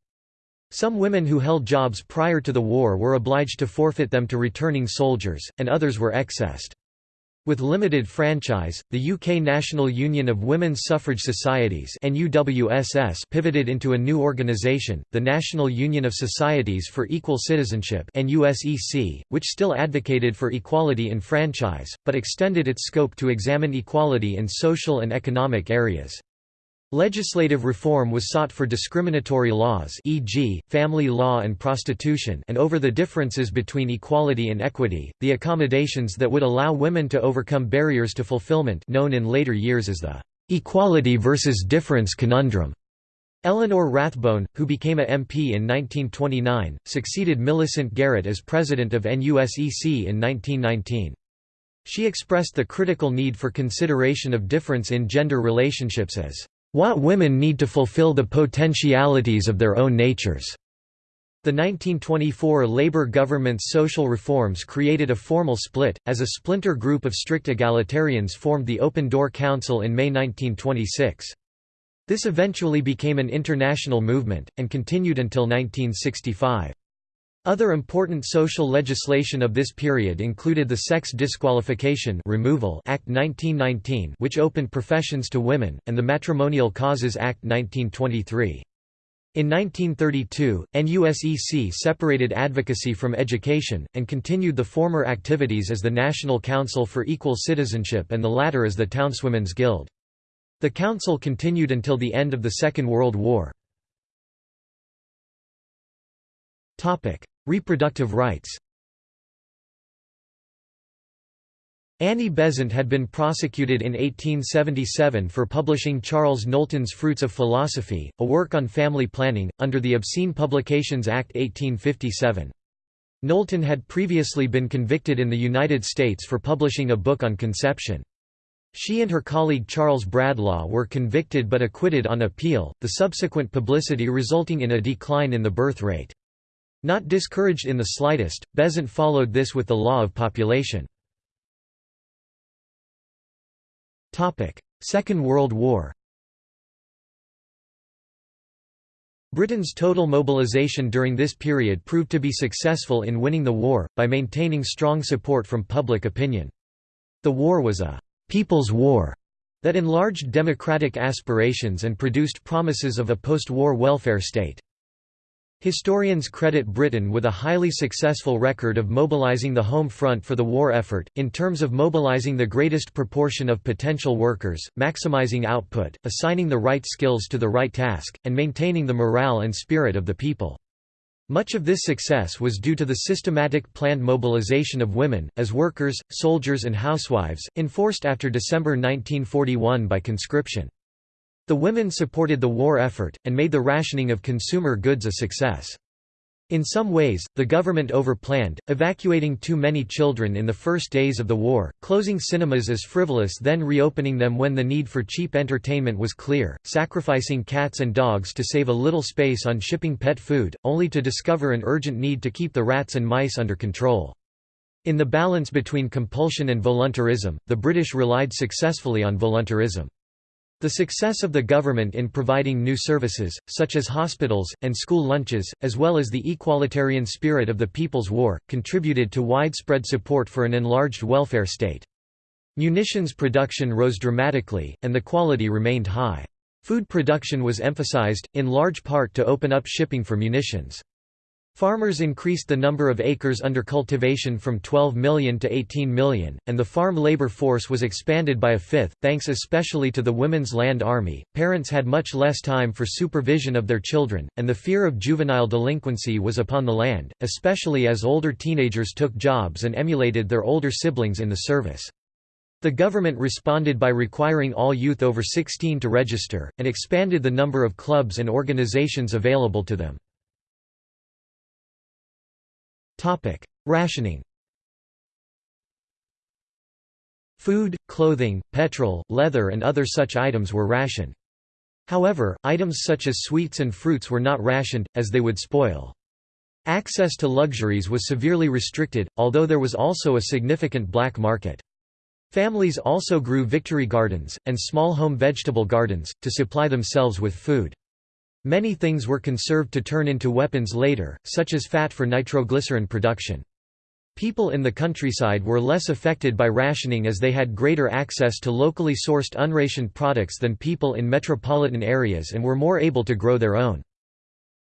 Some women who held jobs prior to the war were obliged to forfeit them to returning soldiers, and others were excessed. With limited franchise, the UK National Union of Women's Suffrage Societies NUWSS pivoted into a new organisation, the National Union of Societies for Equal Citizenship NUSEC, which still advocated for equality in franchise, but extended its scope to examine equality in social and economic areas. Legislative reform was sought for discriminatory laws e.g., family law and prostitution and over the differences between equality and equity, the accommodations that would allow women to overcome barriers to fulfillment known in later years as the «equality versus difference conundrum». Eleanor Rathbone, who became a MP in 1929, succeeded Millicent Garrett as president of NUSEC in 1919. She expressed the critical need for consideration of difference in gender relationships as what women need to fulfill the potentialities of their own natures. The 1924 Labour government's social reforms created a formal split, as a splinter group of strict egalitarians formed the Open Door Council in May 1926. This eventually became an international movement, and continued until 1965. Other important social legislation of this period included the Sex Disqualification Removal Act 1919 which opened professions to women, and the Matrimonial Causes Act 1923. In 1932, NUSEC separated advocacy from education, and continued the former activities as the National Council for Equal Citizenship and the latter as the Townswomen's Guild. The council continued until the end of the Second World War. Reproductive rights Annie Besant had been prosecuted in 1877 for publishing Charles Knowlton's Fruits of Philosophy, a work on family planning, under the Obscene Publications Act 1857. Knowlton had previously been convicted in the United States for publishing a book on conception. She and her colleague Charles Bradlaugh were convicted but acquitted on appeal, the subsequent publicity resulting in a decline in the birth rate. Not discouraged in the slightest, Besant followed this with the law of population. Second World War Britain's total mobilisation during this period proved to be successful in winning the war, by maintaining strong support from public opinion. The war was a «people's war» that enlarged democratic aspirations and produced promises of a post-war welfare state. Historians credit Britain with a highly successful record of mobilising the home front for the war effort, in terms of mobilising the greatest proportion of potential workers, maximising output, assigning the right skills to the right task, and maintaining the morale and spirit of the people. Much of this success was due to the systematic planned mobilization of women, as workers, soldiers and housewives, enforced after December 1941 by conscription. The women supported the war effort, and made the rationing of consumer goods a success. In some ways, the government overplanned, evacuating too many children in the first days of the war, closing cinemas as frivolous then reopening them when the need for cheap entertainment was clear, sacrificing cats and dogs to save a little space on shipping pet food, only to discover an urgent need to keep the rats and mice under control. In the balance between compulsion and voluntarism, the British relied successfully on voluntarism. The success of the government in providing new services, such as hospitals, and school lunches, as well as the equalitarian spirit of the People's War, contributed to widespread support for an enlarged welfare state. Munitions production rose dramatically, and the quality remained high. Food production was emphasized, in large part to open up shipping for munitions. Farmers increased the number of acres under cultivation from 12 million to 18 million, and the farm labor force was expanded by a fifth, thanks especially to the Women's Land Army. Parents had much less time for supervision of their children, and the fear of juvenile delinquency was upon the land, especially as older teenagers took jobs and emulated their older siblings in the service. The government responded by requiring all youth over 16 to register, and expanded the number of clubs and organizations available to them. Topic: Rationing. Food, clothing, petrol, leather and other such items were rationed. However, items such as sweets and fruits were not rationed, as they would spoil. Access to luxuries was severely restricted, although there was also a significant black market. Families also grew victory gardens, and small home vegetable gardens, to supply themselves with food. Many things were conserved to turn into weapons later, such as fat for nitroglycerin production. People in the countryside were less affected by rationing as they had greater access to locally sourced unrationed products than people in metropolitan areas and were more able to grow their own.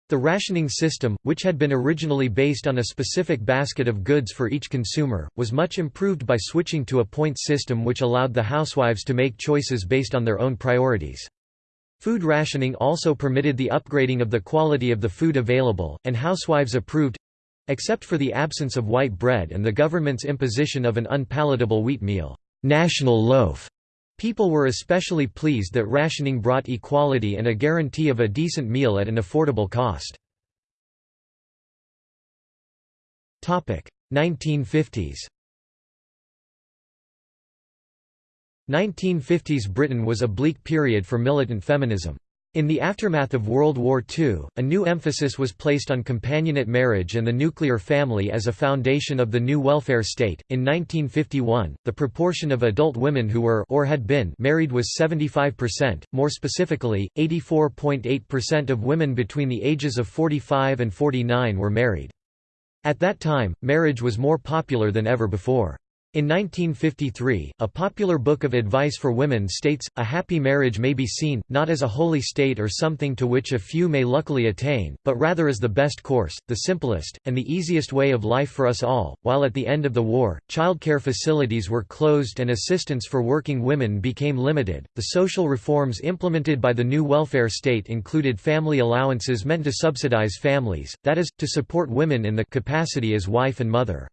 The rationing system, which had been originally based on a specific basket of goods for each consumer, was much improved by switching to a point system which allowed the housewives to make choices based on their own priorities. Food rationing also permitted the upgrading of the quality of the food available, and housewives approved—except for the absence of white bread and the government's imposition of an unpalatable wheat meal, national loaf. People were especially pleased that rationing brought equality and a guarantee of a decent meal at an affordable cost. 1950s 1950s Britain was a bleak period for militant feminism. In the aftermath of World War II, a new emphasis was placed on companionate marriage and the nuclear family as a foundation of the new welfare state. In 1951, the proportion of adult women who were or had been married was 75%, more specifically, 84.8% of women between the ages of 45 and 49 were married. At that time, marriage was more popular than ever before. In 1953, a popular book of advice for women states, a happy marriage may be seen, not as a holy state or something to which a few may luckily attain, but rather as the best course, the simplest, and the easiest way of life for us all. While at the end of the war, childcare facilities were closed and assistance for working women became limited, the social reforms implemented by the new welfare state included family allowances meant to subsidize families, that is, to support women in the capacity as wife and mother.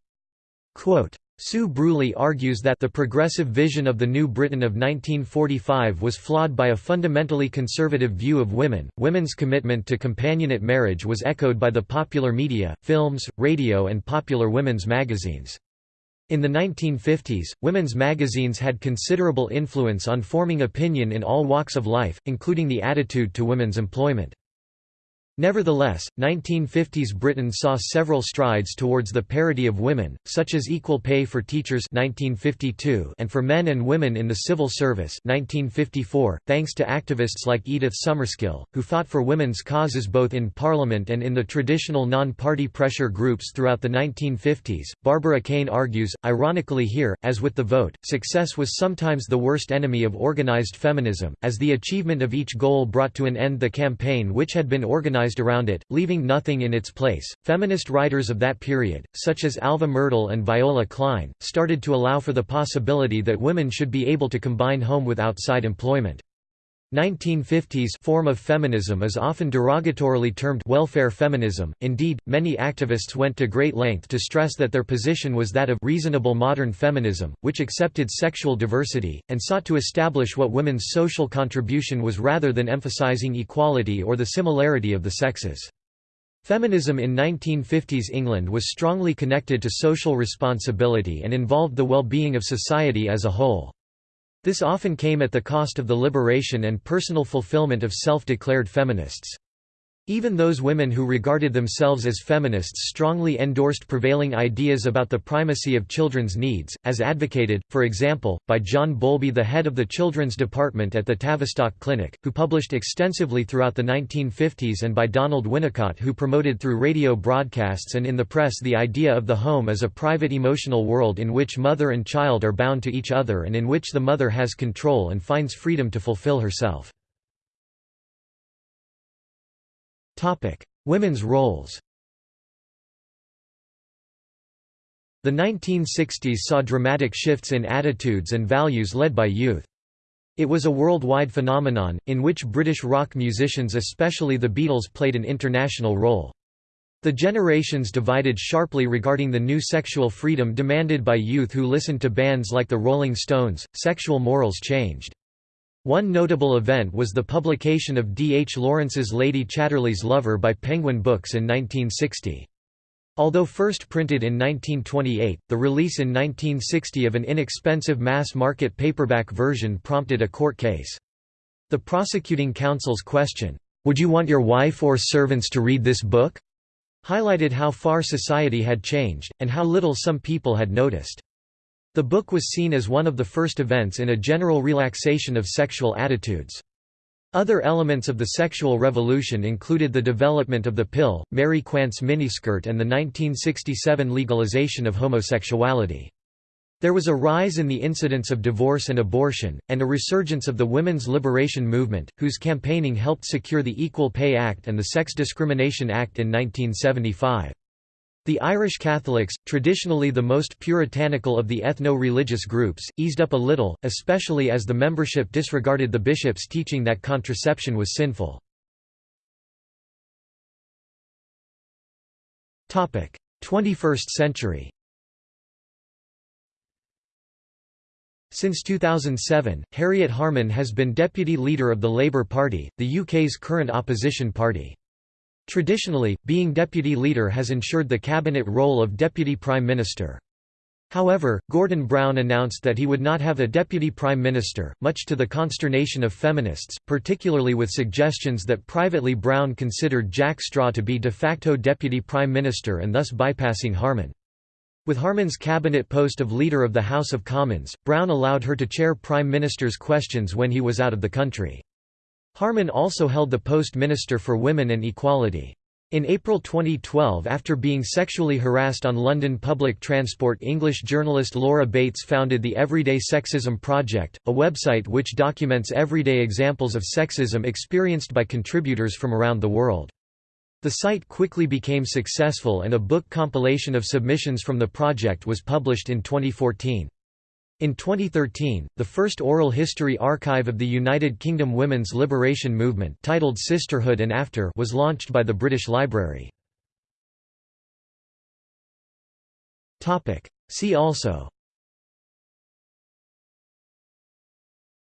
Quote, Sue Bruley argues that the progressive vision of the New Britain of 1945 was flawed by a fundamentally conservative view of women. Women's commitment to companionate marriage was echoed by the popular media, films, radio, and popular women's magazines. In the 1950s, women's magazines had considerable influence on forming opinion in all walks of life, including the attitude to women's employment. Nevertheless, 1950s Britain saw several strides towards the parity of women, such as equal pay for teachers 1952 and for men and women in the civil service 1954, thanks to activists like Edith Summerskill, who fought for women's causes both in Parliament and in the traditional non-party pressure groups throughout the 1950s. Barbara Caine argues, ironically here, as with the vote, success was sometimes the worst enemy of organized feminism, as the achievement of each goal brought to an end the campaign which had been organized organized around it, leaving nothing in its place. Feminist writers of that period, such as Alva Myrdal and Viola Klein, started to allow for the possibility that women should be able to combine home with outside employment. 1950s form of feminism is often derogatorily termed welfare feminism. Indeed, many activists went to great length to stress that their position was that of reasonable modern feminism, which accepted sexual diversity and sought to establish what women's social contribution was rather than emphasizing equality or the similarity of the sexes. Feminism in 1950s England was strongly connected to social responsibility and involved the well-being of society as a whole. This often came at the cost of the liberation and personal fulfillment of self-declared feminists. Even those women who regarded themselves as feminists strongly endorsed prevailing ideas about the primacy of children's needs, as advocated, for example, by John Bowlby the head of the children's department at the Tavistock Clinic, who published extensively throughout the 1950s and by Donald Winnicott who promoted through radio broadcasts and in the press the idea of the home as a private emotional world in which mother and child are bound to each other and in which the mother has control and finds freedom to fulfill herself. Topic: Women's roles. The 1960s saw dramatic shifts in attitudes and values led by youth. It was a worldwide phenomenon, in which British rock musicians especially the Beatles played an international role. The generations divided sharply regarding the new sexual freedom demanded by youth who listened to bands like the Rolling Stones. Sexual morals changed. One notable event was the publication of D. H. Lawrence's Lady Chatterley's Lover by Penguin Books in 1960. Although first printed in 1928, the release in 1960 of an inexpensive mass-market paperback version prompted a court case. The prosecuting counsel's question, "'Would you want your wife or servants to read this book?' highlighted how far society had changed, and how little some people had noticed. The book was seen as one of the first events in a general relaxation of sexual attitudes. Other elements of the sexual revolution included the development of the pill, Mary Quant's miniskirt and the 1967 legalization of homosexuality. There was a rise in the incidence of divorce and abortion, and a resurgence of the women's liberation movement, whose campaigning helped secure the Equal Pay Act and the Sex Discrimination Act in 1975. The Irish Catholics, traditionally the most puritanical of the ethno-religious groups, eased up a little, especially as the membership disregarded the bishops' teaching that contraception was sinful. Topic: 21st century Since 2007, Harriet Harman has been deputy leader of the Labour Party, the UK's current opposition party. Traditionally, being deputy leader has ensured the cabinet role of deputy prime minister. However, Gordon Brown announced that he would not have a deputy prime minister, much to the consternation of feminists, particularly with suggestions that privately Brown considered Jack Straw to be de facto deputy prime minister and thus bypassing Harman. With Harman's cabinet post of Leader of the House of Commons, Brown allowed her to chair Prime Minister's questions when he was out of the country. Harman also held the post Minister for Women and Equality. In April 2012 after being sexually harassed on London public transport English journalist Laura Bates founded the Everyday Sexism Project, a website which documents everyday examples of sexism experienced by contributors from around the world. The site quickly became successful and a book compilation of submissions from the project was published in 2014. In 2013, the first oral history archive of the United Kingdom women's liberation movement titled Sisterhood and After was launched by the British Library. See also.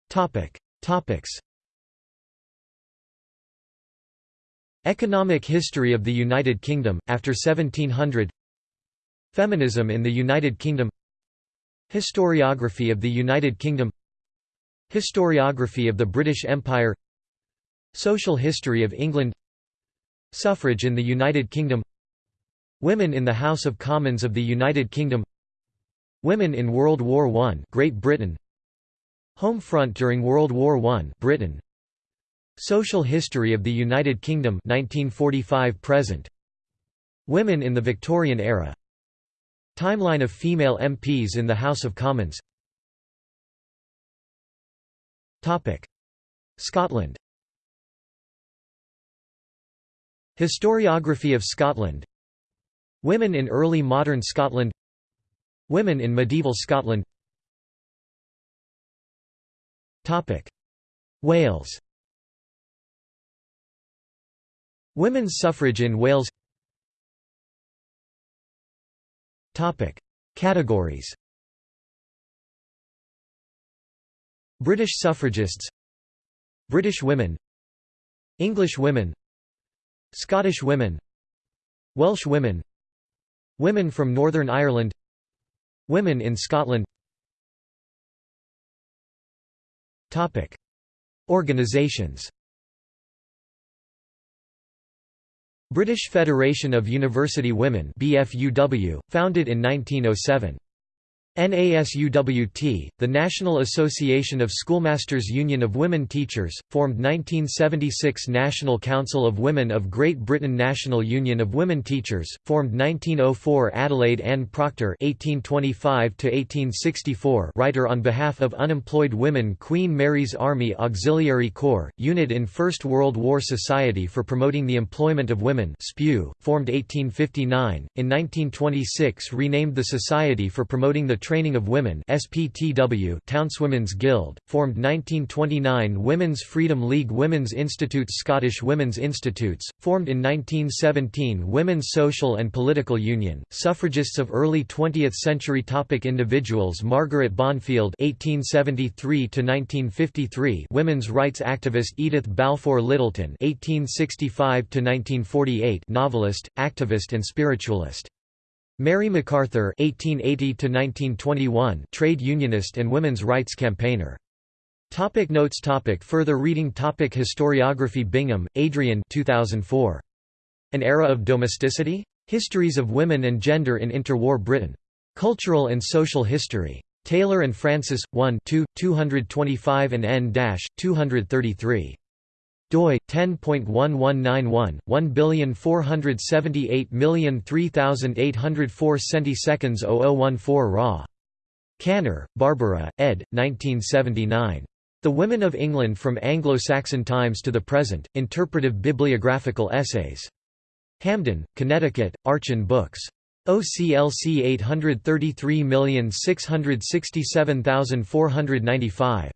Topics. Economic history of the United Kingdom, after 1700 Feminism in the United Kingdom Historiography of the United Kingdom Historiography of the British Empire Social history of England Suffrage in the United Kingdom Women in the House of Commons of the United Kingdom Women in World War I Great Britain Home front during World War I Britain Social history of the United Kingdom 1945 present Women in the Victorian era Timeline of female MPs in the House of Commons. Scotland. Historiography of Scotland. Women in early modern Scotland. Women in medieval Scotland. Wales. Women's suffrage in Wales Topic: Categories. British suffragists. British women. English women. Scottish women. Welsh women. Women from Northern Ireland. Women in Scotland. Topic. Organizations British Federation of University Women BFUW, founded in 1907. NASUWT, the National Association of Schoolmasters Union of Women Teachers, formed 1976 National Council of Women of Great Britain National Union of Women Teachers, formed 1904 Adelaide Anne Procter (1825–1864) writer on behalf of unemployed women Queen Mary's Army Auxiliary Corps, unit in First World War Society for Promoting the Employment of Women (SPEW), formed 1859. In 1926 renamed the Society for Promoting the Training of Women SPTW Townswomen's Guild, formed 1929 Women's Freedom League Women's Institutes Scottish Women's Institutes, formed in 1917 Women's Social and Political Union, suffragists of early 20th century topic Individuals Margaret Bondfield (1873–1953), women's rights activist Edith Balfour Lyttelton (1865–1948), novelist, activist, and spiritualist. Mary MacArthur (1880–1921), trade unionist and women's rights campaigner. Topic notes topic Further reading topic Historiography Bingham, Adrian 2004. An Era of Domesticity? Histories of Women and Gender in Interwar Britain. Cultural and Social History. Taylor and Francis, 1 2, 225 and n-233 doi 10.1191 1478003,804 centiseconds 0014 raw Kanner, Barbara, ed. 1979. The Women of England from Anglo-Saxon Times to the Present, Interpretive Bibliographical Essays. Hamden, Connecticut, Archon Books. OCLC 833667495.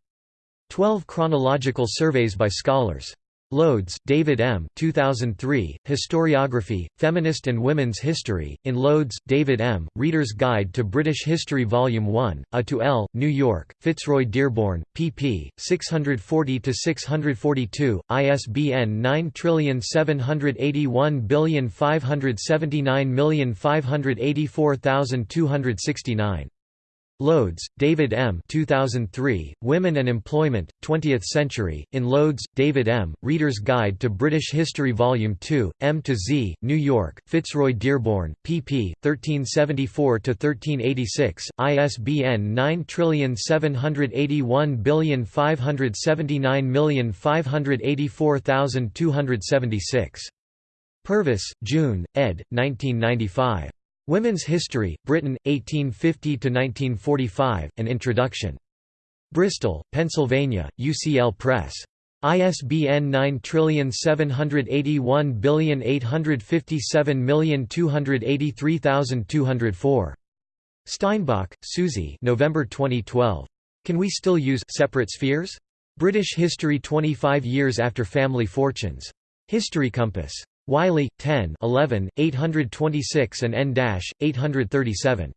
12 Chronological Surveys by Scholars. Loades, David M. 2003, Historiography, Feminist and Women's History, in Loades, David M., Reader's Guide to British History Vol. 1, A to L, New York, Fitzroy Dearborn, pp. 640–642, ISBN 9781579584269. Loades, David M. 2003, Women and Employment, 20th Century, in Loades, David M., Reader's Guide to British History Vol. 2, M to Z, New York, Fitzroy Dearborn, pp. 1374–1386, ISBN 9781579584276. Purvis, June, ed. 1995. Women's History, Britain, 1850–1945, An Introduction. Bristol, Pennsylvania, UCL Press. ISBN 9781857283204. Steinbach, Susie November 2012. Can We Still Use Separate Spheres? British History 25 Years After Family Fortunes. History Compass. Wiley, 10 11, 826 and n-837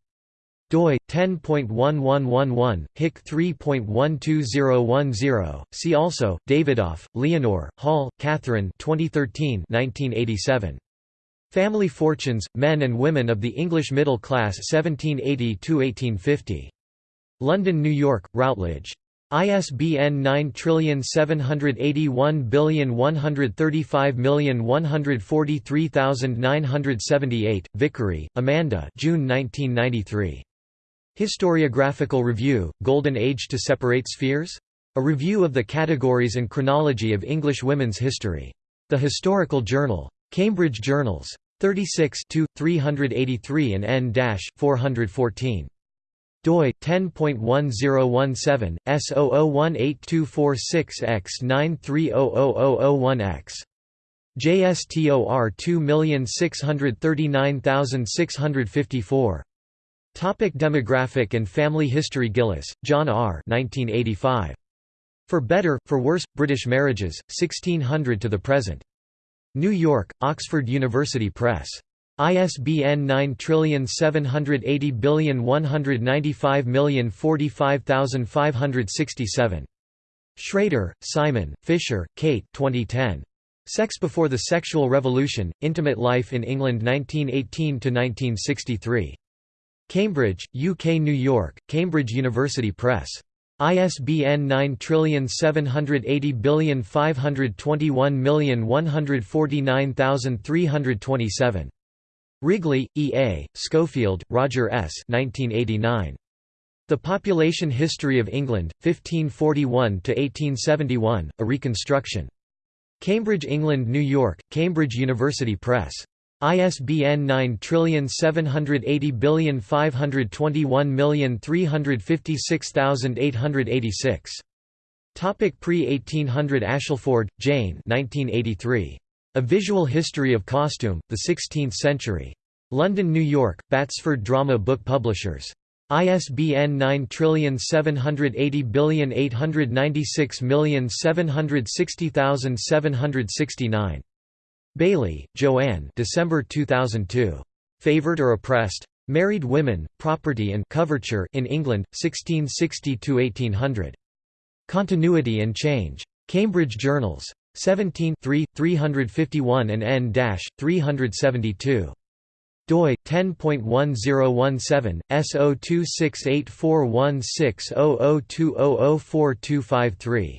doi 10.1111 hic 3.12010 see also davidoff leonore hall catherine 2013 1987 family fortunes men and women of the english middle class 1780 to 1850 london new york routledge ISBN 9781135143978, Vickery, Amanda June 1993. Historiographical Review, Golden Age to Separate Spheres? A Review of the Categories and Chronology of English Women's History. The Historical Journal. Cambridge Journals. 36 383 and n-414 doi 10.1017 S00182446X9300001X JSTOR 2639654 Topic Demographic and Family History Gillis, John R. 1985. For Better, For Worse, British Marriages, 1600 to the Present. New York, Oxford University Press. ISBN 9780195045567. Szreter, Simon, Fisher, Kate 2010. Sex Before the Sexual Revolution, Intimate Life in England 1918–1963. Cambridge, UK New York, Cambridge University Press. ISBN 9780521149327. Wrigley, E. A., Schofield, Roger S. 1989. The Population History of England, 1541–1871, A Reconstruction. Cambridge, England New York, Cambridge University Press. ISBN 9780521356886. Topic Pre-1800 Ashelford, Jane 1983. A Visual History of Costume, the Sixteenth Century. London, New York, Batsford Drama Book Publishers. ISBN 9780896760769. Bailey, Joanne December 2002. Favored or Oppressed? Married Women, Property and Coverture in England, 1660–1800. Continuity and Change. Cambridge Journals. 17 351 and n-372 doi 10.1017 S0268416002004253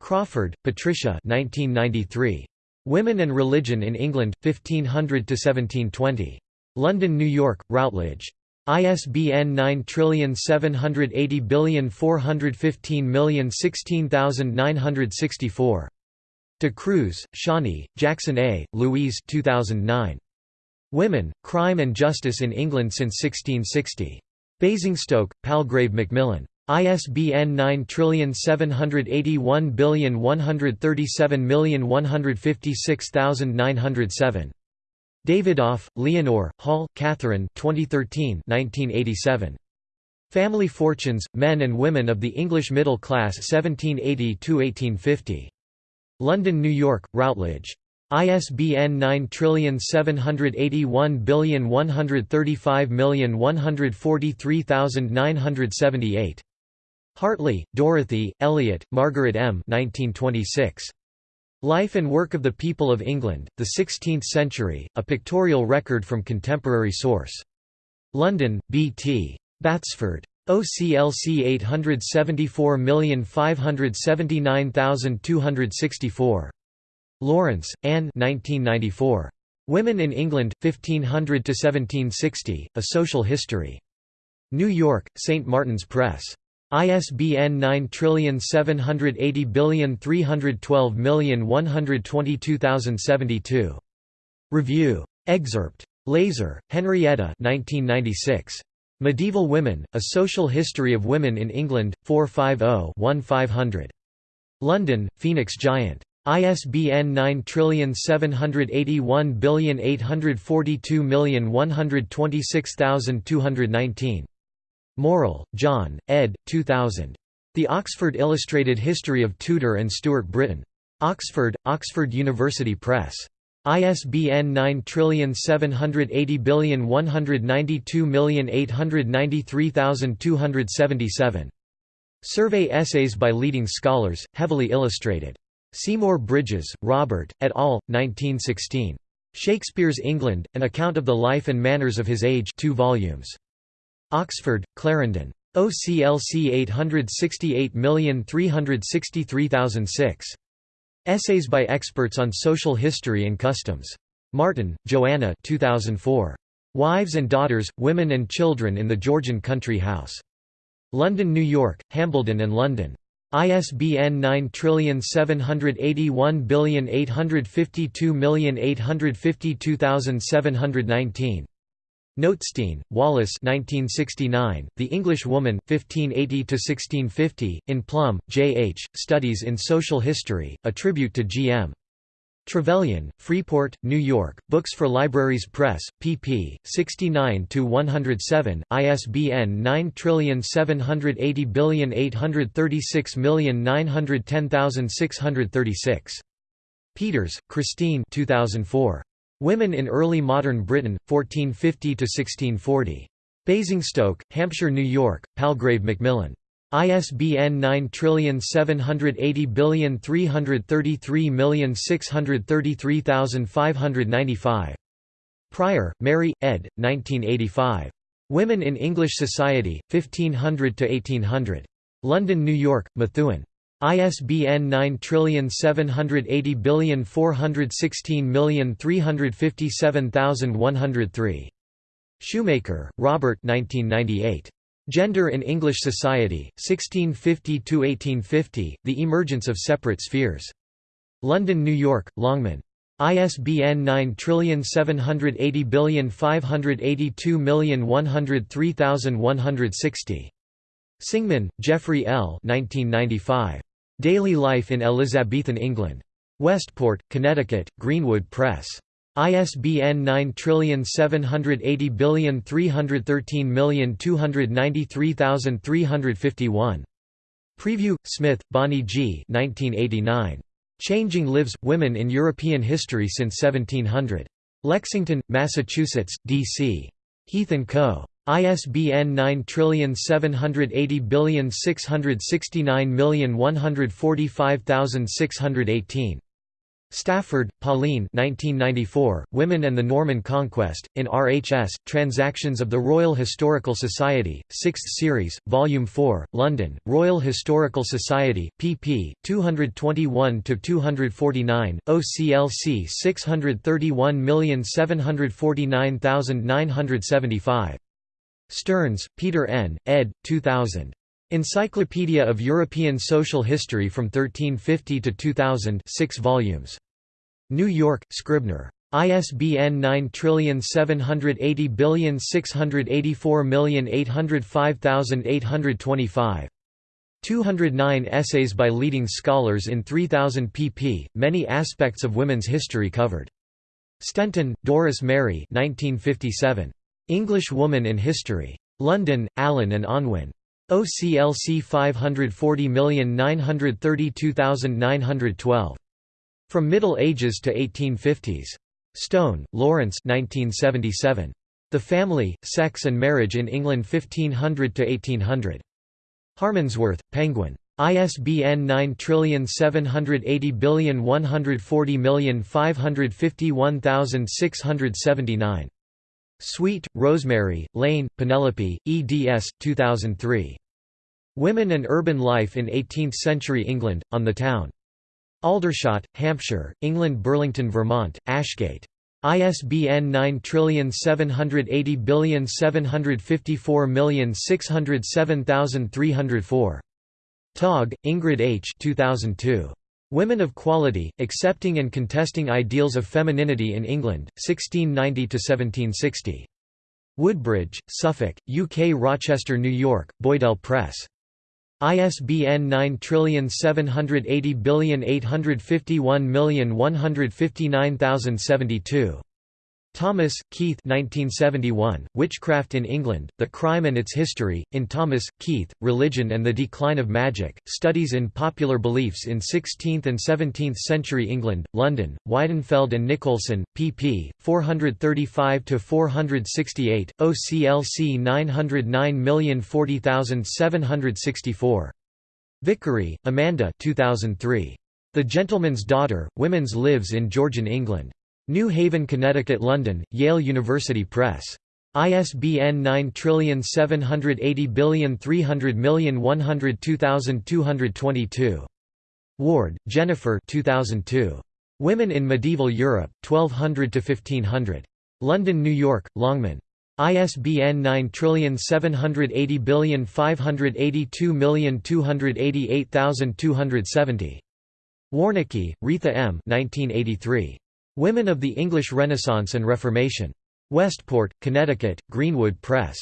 Crawford, Patricia 1993 Women and Religion in England 1500 to 1720 London New York Routledge. ISBN 9780415016964 De Cruz, Shani, Jackson A., Louise 2009. Women, Crime and Justice in England since 1660. Basingstoke, Palgrave Macmillan. ISBN 9781137156907. Davidoff, Leonore, Hall, Catherine 2013 1987. Family Fortunes, Men and Women of the English Middle Class 1780–1850. London, New York, Routledge. ISBN 9781135143978. Hartley, Dorothy, Elliott, Margaret M. 1926. Life and Work of the People of England, the Sixteenth Century, a pictorial record from contemporary source. London, B. T. Batsford. OCLC 874579264. Laurence, Anne 1994. Women in England, 1500–1760, A Social History. New York, St. Martin's Press. ISBN 9780312122072. Review. Excerpt. Leyser, Henrietta 1996. Medieval Women, A Social History of Women in England, 450-1500. London, Phoenix Giant. ISBN 9781842126219. Morrill, John, ed. 2000. The Oxford Illustrated History of Tudor and Stuart Britain. Oxford, Oxford University Press. ISBN 9780192893277. Survey essays by leading scholars, heavily illustrated. Seymour Bridges, Robert, et al., 1916. Shakespeare's England, An Account of the Life and Manners of His Age 2 volumes. Oxford, Clarendon. OCLC 868363006. Essays by Experts on Social History and Customs. Martin, Joanna 2004. Wives and Daughters, Women and Children in the Georgian Country House. London, New York, Hambledon and London. ISBN 9781852852719. Notestein, Wallace 1969, The English Woman, 1580–1650, in Plumb, J. H., Studies in Social History, a tribute to G. M. Trevelyan, Freeport, New York, Books for Libraries Press, pp. 69–107, ISBN 9780836910636. Peters, Christine 2004. Women in Early Modern Britain, 1450–1640. Basingstoke, Hampshire New York, Palgrave Macmillan. ISBN 9780333633595. Prior, Mary, ed. 1985. Women in English Society, 1500–1800. London, New York, Methuen. ISBN 9780416357103. Shoemaker, Robert 1998. Gender in English Society, 1650–1850, The Emergence of Separate Spheres. London, New York, Longman. ISBN 9780582103160. Singman, Jeffrey L. 1995. Daily Life in Elizabethan England. Westport, Connecticut, Greenwood Press. ISBN 9780313293351. Preview, Smith, Bonnie G. 1989. Changing Lives – Women in European History since 1700. Lexington, Massachusetts, D.C. Heath & Co. ISBN 9780669145618. Stafford, Pauline 1994, Women and the Norman Conquest, in RHS, Transactions of the Royal Historical Society, 6th Series, Volume 4, London, Royal Historical Society, pp. 221–249, OCLC 631749975. Stearns, Peter N., ed. 2000. Encyclopedia of European Social History from 1350 to 2000 6 volumes. New York, Scribner. ISBN 9780684805825. 209 essays by leading scholars in 3000 pp, many aspects of women's history covered. Stenton, Doris Mary 1957. English Woman in History. London, Allen and Unwin. OCLC 540932912. From Middle Ages to 1850s. Stone, Lawrence 1977. The Family, Sex and Marriage in England 1500–1800. Harmondsworth, Penguin. ISBN 9780140551679. Sweet, Rosemary, Lane, Penelope, eds. 2003. Women and Urban Life in Eighteenth-Century England, on the Town. Aldershot, Hampshire, England Burlington, Vermont, Ashgate. ISBN 9780754607304. Tague, Ingrid H. 2002. Women of Quality, Accepting and Contesting Ideals of Femininity in England, 1690–1760. Woodbridge, Suffolk, UK Rochester, New York, Boydell Press. ISBN 9780851159072. Thomas, Keith 1971, Witchcraft in England, The Crime and Its History, in Thomas, Keith, Religion and the Decline of Magic, Studies in Popular Beliefs in 16th and 17th Century England, London, Weidenfeld and Nicolson, pp. 435–468, OCLC 909040764. Vickery, Amanda 2003. The Gentleman's Daughter, Women's Lives in Georgian England. New Haven, Connecticut London, Yale University Press. ISBN 9780300102222. Ward, Jennifer 2002. Women in Medieval Europe, 1200–1500. London, New York, Longman. ISBN 9780582288270. Warnecke, Retha M. 1983. Women of the English Renaissance and Reformation. Westport, Connecticut, Greenwood Press.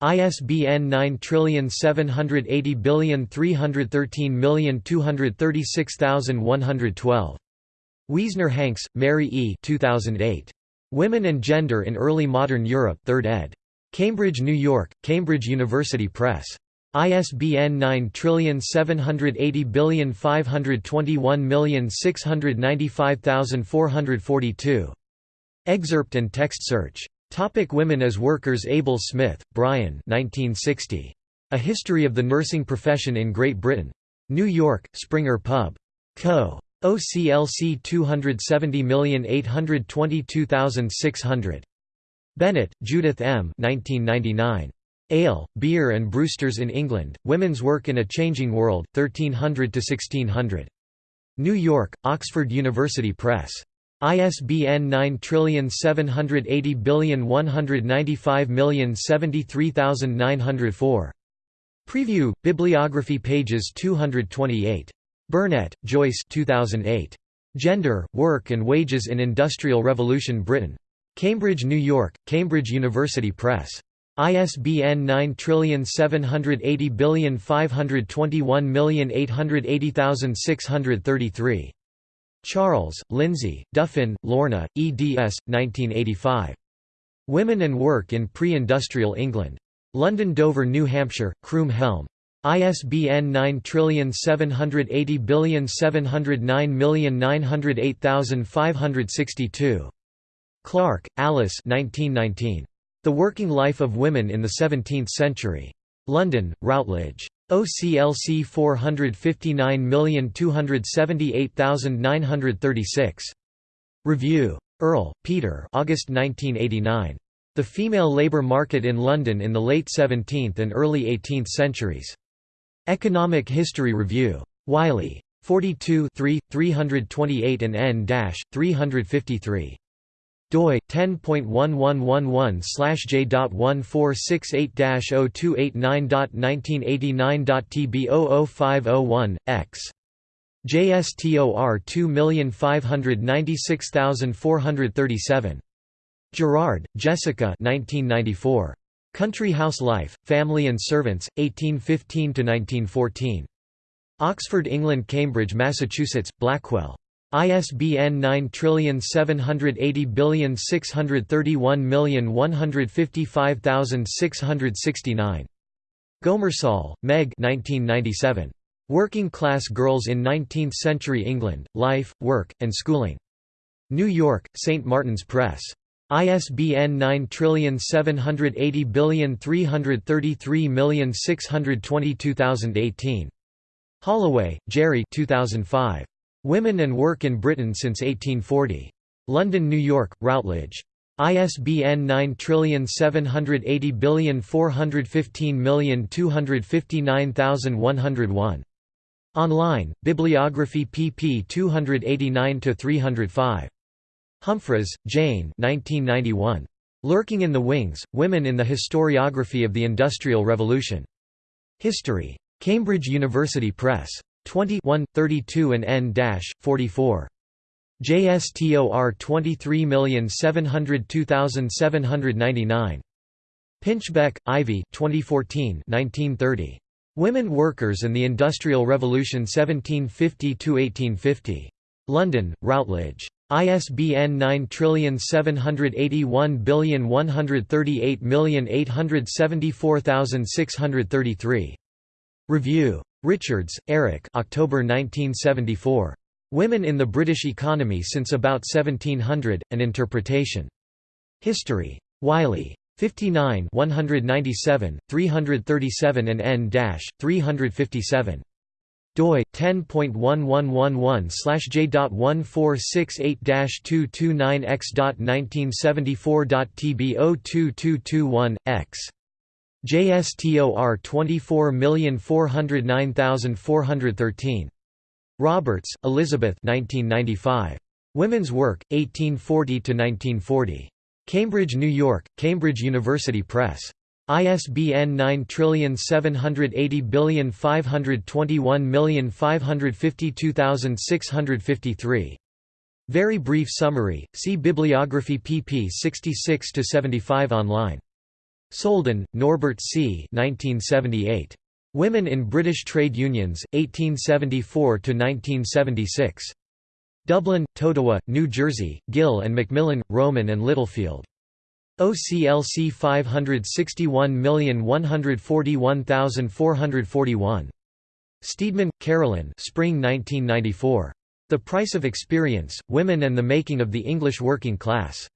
ISBN 9780313236112. Wiesner Hanks, Mary E. 2008. Women and Gender in Early Modern Europe 3rd ed. Cambridge, New York, Cambridge University Press. ISBN 9780521695442. Excerpt and text search. Topic Women as Workers Abel Smith, Brian 1960. A History of the Nursing Profession in Great Britain. New York, Springer Pub. Co. OCLC 270822600. Bennett, Judith M. 1999. Ale, Beer and Brewsters in England, Women's Work in a Changing World, 1300–1600. New York, Oxford University Press. ISBN 9780195073904. Preview, Bibliography pages 228. Burnette, Joyce 2008. Gender, Work and Wages in Industrial Revolution Britain. Cambridge, New York, Cambridge University Press. ISBN 9780521880633. Charles, Lindsey, Duffin, Lorna, eds. 1985. Women and Work in Pre-Industrial England. London Dover New Hampshire, Croom Helm. ISBN 9780709908562. Clark, Alice 1919. The Working Life of Women in the Seventeenth Century. London, Routledge. OCLC 459278936. Review. Earle, Peter August 1989. The Female Labour Market in London in the Late 17th and Early 18th Centuries. Economic History Review. Wiley. 42 328 and n-353 doi 10.1111/j.1468-0289.1989.tb00501 x JSTOR 2596437 Gerard, Jessica 1994. Country House Life, Family and Servants, 1815–1914. Oxford England Cambridge Massachusetts, Blackwell. ISBN 9780631155669. Gomersall, Meg 1997. Working Class Girls in Nineteenth-Century England, Life, Work, and Schooling. New York, St. Martin's Press. ISBN 9780333622018. Holloway, Gerry 2005. Women and Work in Britain since 1840. London, New York, Routledge. ISBN 9780415259101. Online, Bibliography pp 289–305. Humphries, Jane 1991. Lurking in the Wings, Women in the Historiography of the Industrial Revolution. History. Cambridge University Press. 20 32 and n-44. JSTOR 23702799. Pinchbeck, Ivy 2014 1930. Women Workers and the Industrial Revolution 1750–1850. London, Routledge. ISBN 9781138874633. Review. Richards, Eric October 1974. Women in the British Economy Since About 1700, An Interpretation. History. Wiley. 59 197, 337 and n-357 doi 10.1111/j.1468-229x.1974.tb02221 x JSTOR 24409413. Roberts, Elizabeth 1995. Women's Work, 1840–1940. Cambridge, New York, Cambridge University Press. ISBN 9780521552653. Very brief summary, see Bibliography pp 66–75 online. Soldon, Norbert C. 1978. Women in British Trade Unions, 1874–1976. Dublin, Totowa, New Jersey, Gill and Macmillan, Rowman and Littlefield. OCLC 561141441. Steedman, Carolyn Spring 1994. The Price of Experience, Women and the Making of the English Working Class.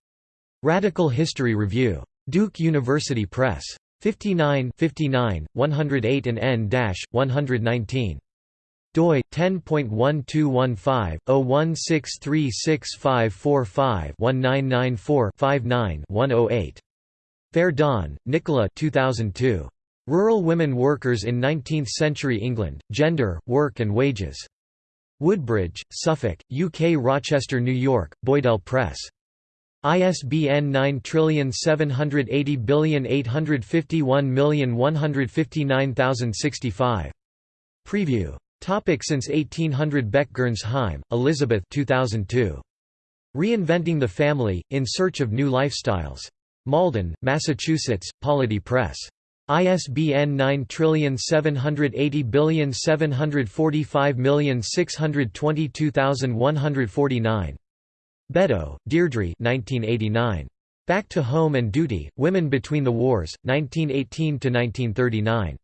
Radical History Review. Duke University Press. 59 59, 108 and n-119 doi 10.1215/016365545-1994-59-108. Fair Nicola 2002. Rural Women Workers in Nineteenth-Century England: Gender, Work and Wages. Woodbridge, Suffolk, UK Rochester, New York, Boydell Press. ISBN 9780851159065. Preview. Topic since 1800 Beck-Gernsheim, Elizabeth 2002. Reinventing the Family, In Search of New Lifestyles. Malden, Massachusetts, Polity Press. ISBN 9780745622149. Beddoe, Deirdre 1989. Back to Home and Duty, Women Between the Wars, 1918–1939.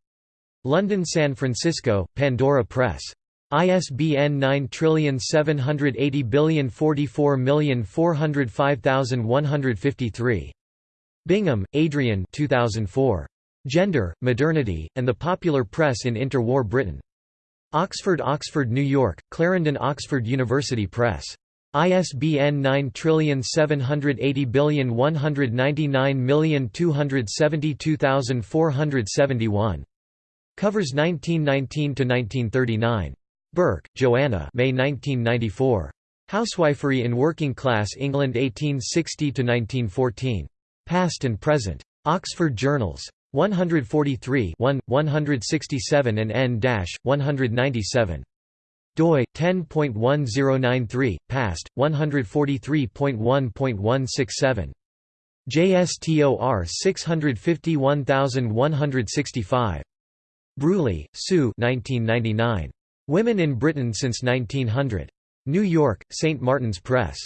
London San Francisco, Pandora Press. ISBN 97804405153. Bingham, Adrian 2004. Gender, Modernity, and the Popular Press in Interwar Britain. Oxford Oxford New York, Clarendon Oxford University Press. ISBN 9780199272471. Covers 1919–1939. Bourke, Joanna May 1994. Housewifery in Working Class England 1860–1914. Past and Present. Oxford Journals. 143 1, 167 and n-197 doi 10.1093 past 143.1.167 JSTOR 651165 Bruley, Sue 1999 Women in Britain since 1900 New York St Martin's Press.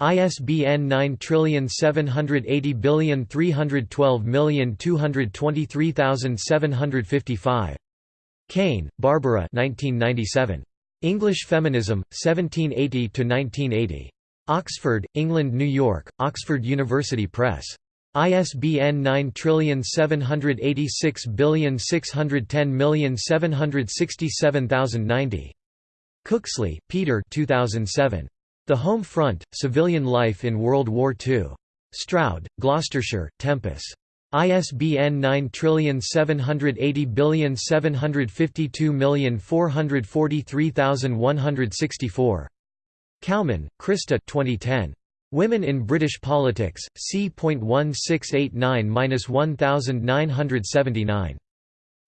ISBN 9780312223755 Caine, Barbara 1997. English Feminism, 1780–1980. Oxford, England New York, Oxford University Press. ISBN 9786610767090. Cooksley, Peter 2007. The Home Front, Civilian Life in World War II. Stroud, Gloucestershire, Tempus. ISBN 9780752443164. Cowman, Krista 2010. Women in British Politics, c.1689–1979.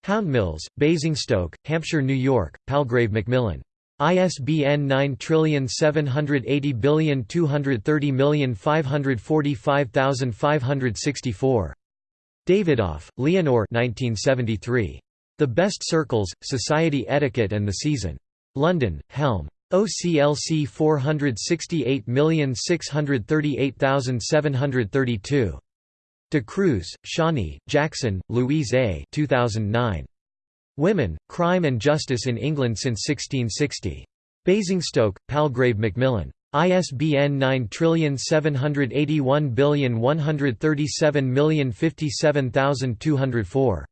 Houndmills, Basingstoke, Hampshire New York, Palgrave Macmillan. ISBN 9780230545564. Davidoff, Leonore 1973. The Best Circles, Society Etiquette and the Season. London, Helm. OCLC 468638732. De Cruz, Shani, Jackson, Louise A. 2009. Women, Crime and Justice in England since 1660. Basingstoke, Palgrave Macmillan. ISBN 9781137057204.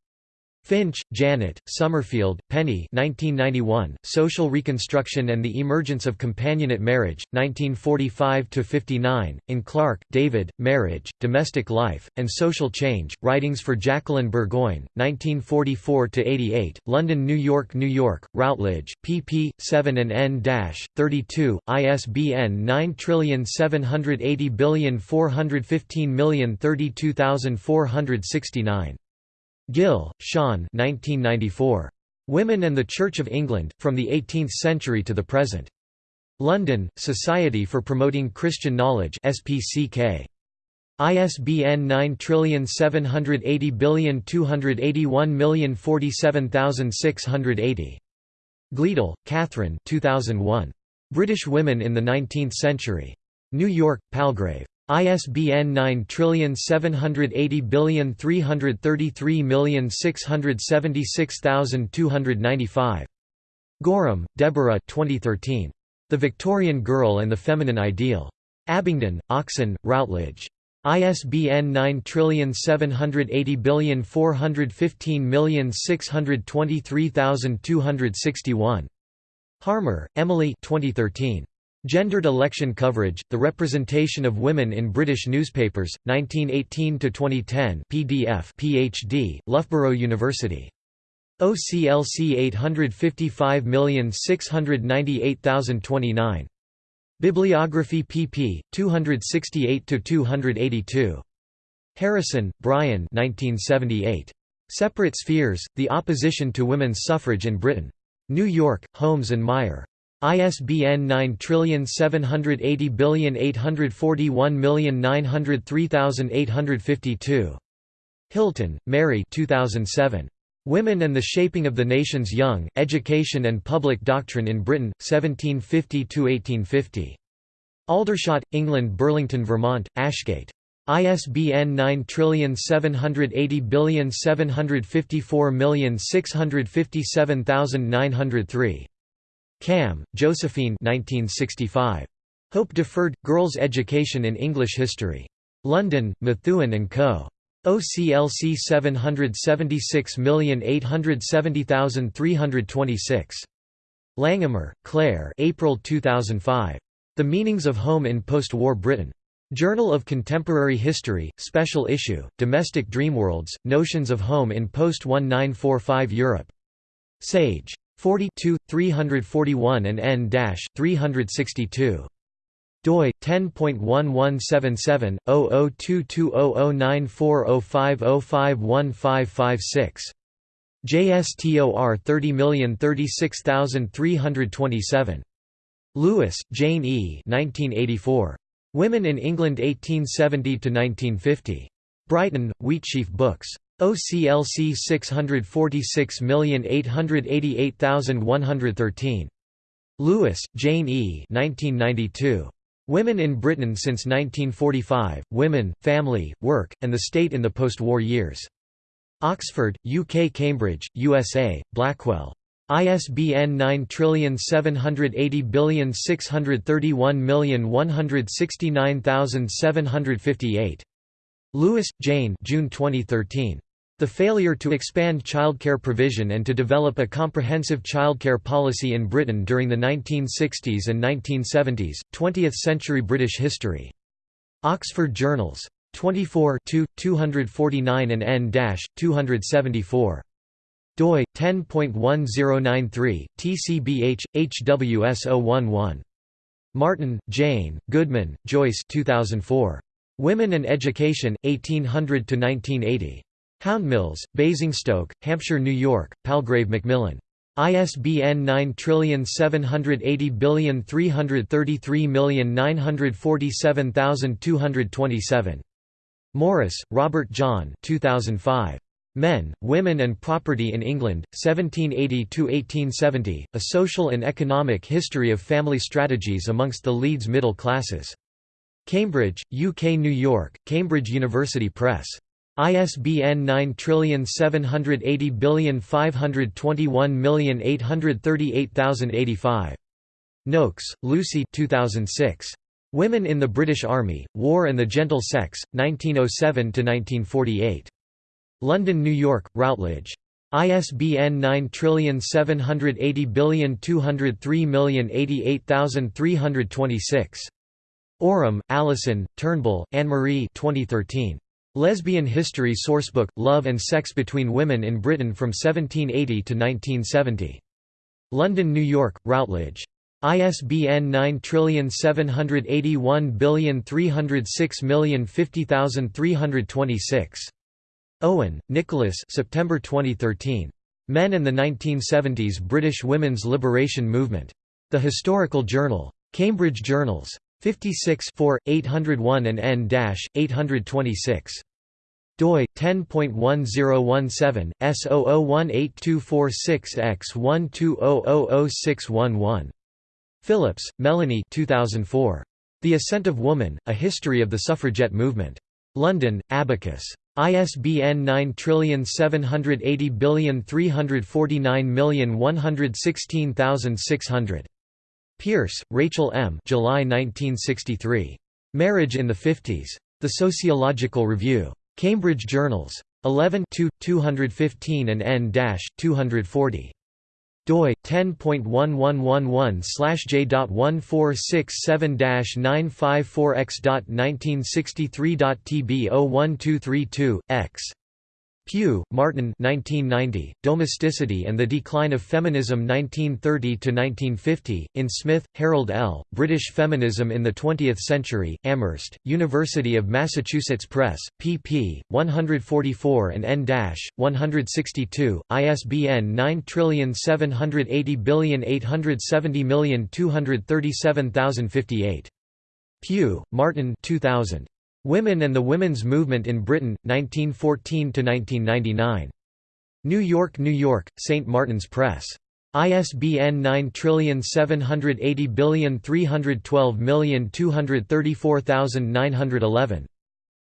Finch, Janet, Summerfield, Penny 1991, Social Reconstruction and the Emergence of Companionate Marriage, 1945–59, in Clark, David, Marriage, Domestic Life, and Social Change, Writings for Jacqueline Burgoyne, 1944–88, London New York New York, Routledge, pp. 7 and n-32, ISBN 9780415032469. Gill, Sean 1994. Women and the Church of England, From the Eighteenth Century to the Present. London, Society for Promoting Christian Knowledge SPCK. ISBN 9780281047680. Gleadle, Catherine 2001. British Women in the Nineteenth Century. New York, Palgrave. ISBN 9780333676295. Gorham, Deborah 2013. The Victorian Girl and the Feminine Ideal. Abingdon, Oxon, Routledge. ISBN 9780415623261. Harmer, Emily 2013. Gendered Election Coverage, The Representation of Women in British Newspapers, 1918–2010 PDF PhD, Loughborough University. OCLC 855698029. Bibliography pp. 268–282. Harrison, Brian 1978. Separate Spheres, The Opposition to Women's Suffrage in Britain. New York, Holmes and Meier. ISBN 9780841903852. Hilton, Mary 2007. Women and the Shaping of the Nation's Young, Education and Public Doctrine in Britain, 1750–1850. Aldershot, England Burlington, Vermont, Ashgate. ISBN 9780754657903. Kamm, Josephine 1965. Hope Deferred – Girls' Education in English History. London, Methuen and Co. OCLC 776870326. Langhamer, Claire April 2005. The Meanings of Home in Post-War Britain. Journal of Contemporary History, Special Issue, Domestic Dreamworlds, Notions of Home in Post-1945 Europe. Sage. 42, 341 and n-362 doi 10.1177/0022009405051556 JSTOR 30036327 Lewis, Jane E. 1984. Women in England 1870 to 1950. Brighton, Wheatsheaf Books. OCLC 646888113. Lewis, Jane E. 1992. Women in Britain since 1945, Women, Family, Work, and the State in the Post-War Years. Oxford, UK Cambridge, USA, Blackwell. ISBN 9780631169758. Lewis, Jane June 2013. The failure to expand childcare provision and to develop a comprehensive childcare policy in Britain during the 1960s and 1970s, 20th-century British history. Oxford Journals. 24 249 and n-274 doi 10.1093 TCBH HWS011 Martin, Jane, Goodman, Joyce 2004 Women and Education 1800 to 1980 Houndmills, Basingstoke, Hampshire New York, Palgrave Macmillan. ISBN 9780333947227. Morris, Robert John 2005. Men, Women and Property in England, 1780–1870, A Social and Economic History of Family Strategies amongst the Leeds Middle Classes. Cambridge, UK New York, Cambridge University Press. ISBN 9780521838085. Noakes, Lucy 2006. Women in the British Army, War and the Gentle Sex, 1907–1948. London, New York, Routledge. ISBN 9780203088326. Oram, Allison, Turnbull, Anne-Marie 2013. Lesbian History Sourcebook – Love and Sex Between Women in Britain from 1780 to 1970. London, New York, Routledge. ISBN 9781306050326. Owen, Nicholas September 2013. Men and the 1970s British Women's Liberation Movement. The Historical Journal. Cambridge Journals. 56 4, 801 and n-826 doi 10.1017 S00182446X120000611 Phillips, Melanie 2004. The Ascent of Woman: A History of the Suffragette Movement. London, Abacus. ISBN 9780349116600. Pierce, Rachel M. July 1963. Marriage in the Fifties. The Sociological Review. Cambridge Journals. 11 215 and n-240 doi 10.1111/j.1467-954x.1963.tb01232 x Pugh, Martin 1990, Domesticity and the Decline of Feminism 1930–1950, in Smith, Harold L., British Feminism in the Twentieth Century, Amherst, University of Massachusetts Press, pp. 144 and n-162, ISBN 9780870237058. Pugh, Martin 2000. Women and the Women's Movement in Britain, 1914–1999. New York, New York, St. Martin's Press. ISBN 9780312234911.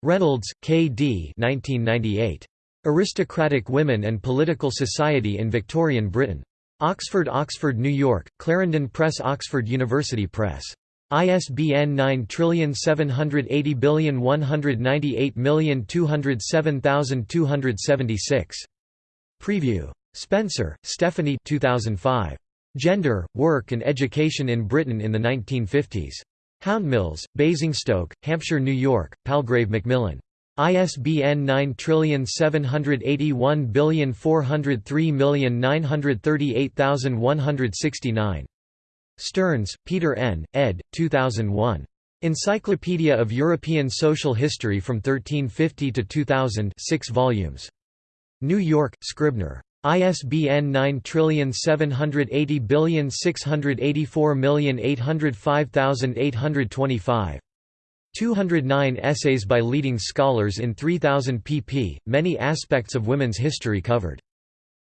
Reynolds, K. D. 1998. Aristocratic Women and Political Society in Victorian Britain. Oxford Oxford New York, Clarendon Press Oxford University Press. ISBN 9780198207276. Preview. Spencer, Stephanie 2005. Gender, Work and Education in Britain in the 1950s. Houndmills, Basingstoke, Hampshire New York, Palgrave Macmillan. ISBN 9781403938169. Stearns, Peter N., ed. 2001. Encyclopedia of European Social History from 1350 to 2000 6 volumes. New York, Scribner. ISBN 9780684805825. 209 essays by leading scholars in 3000 pp, many aspects of women's history covered.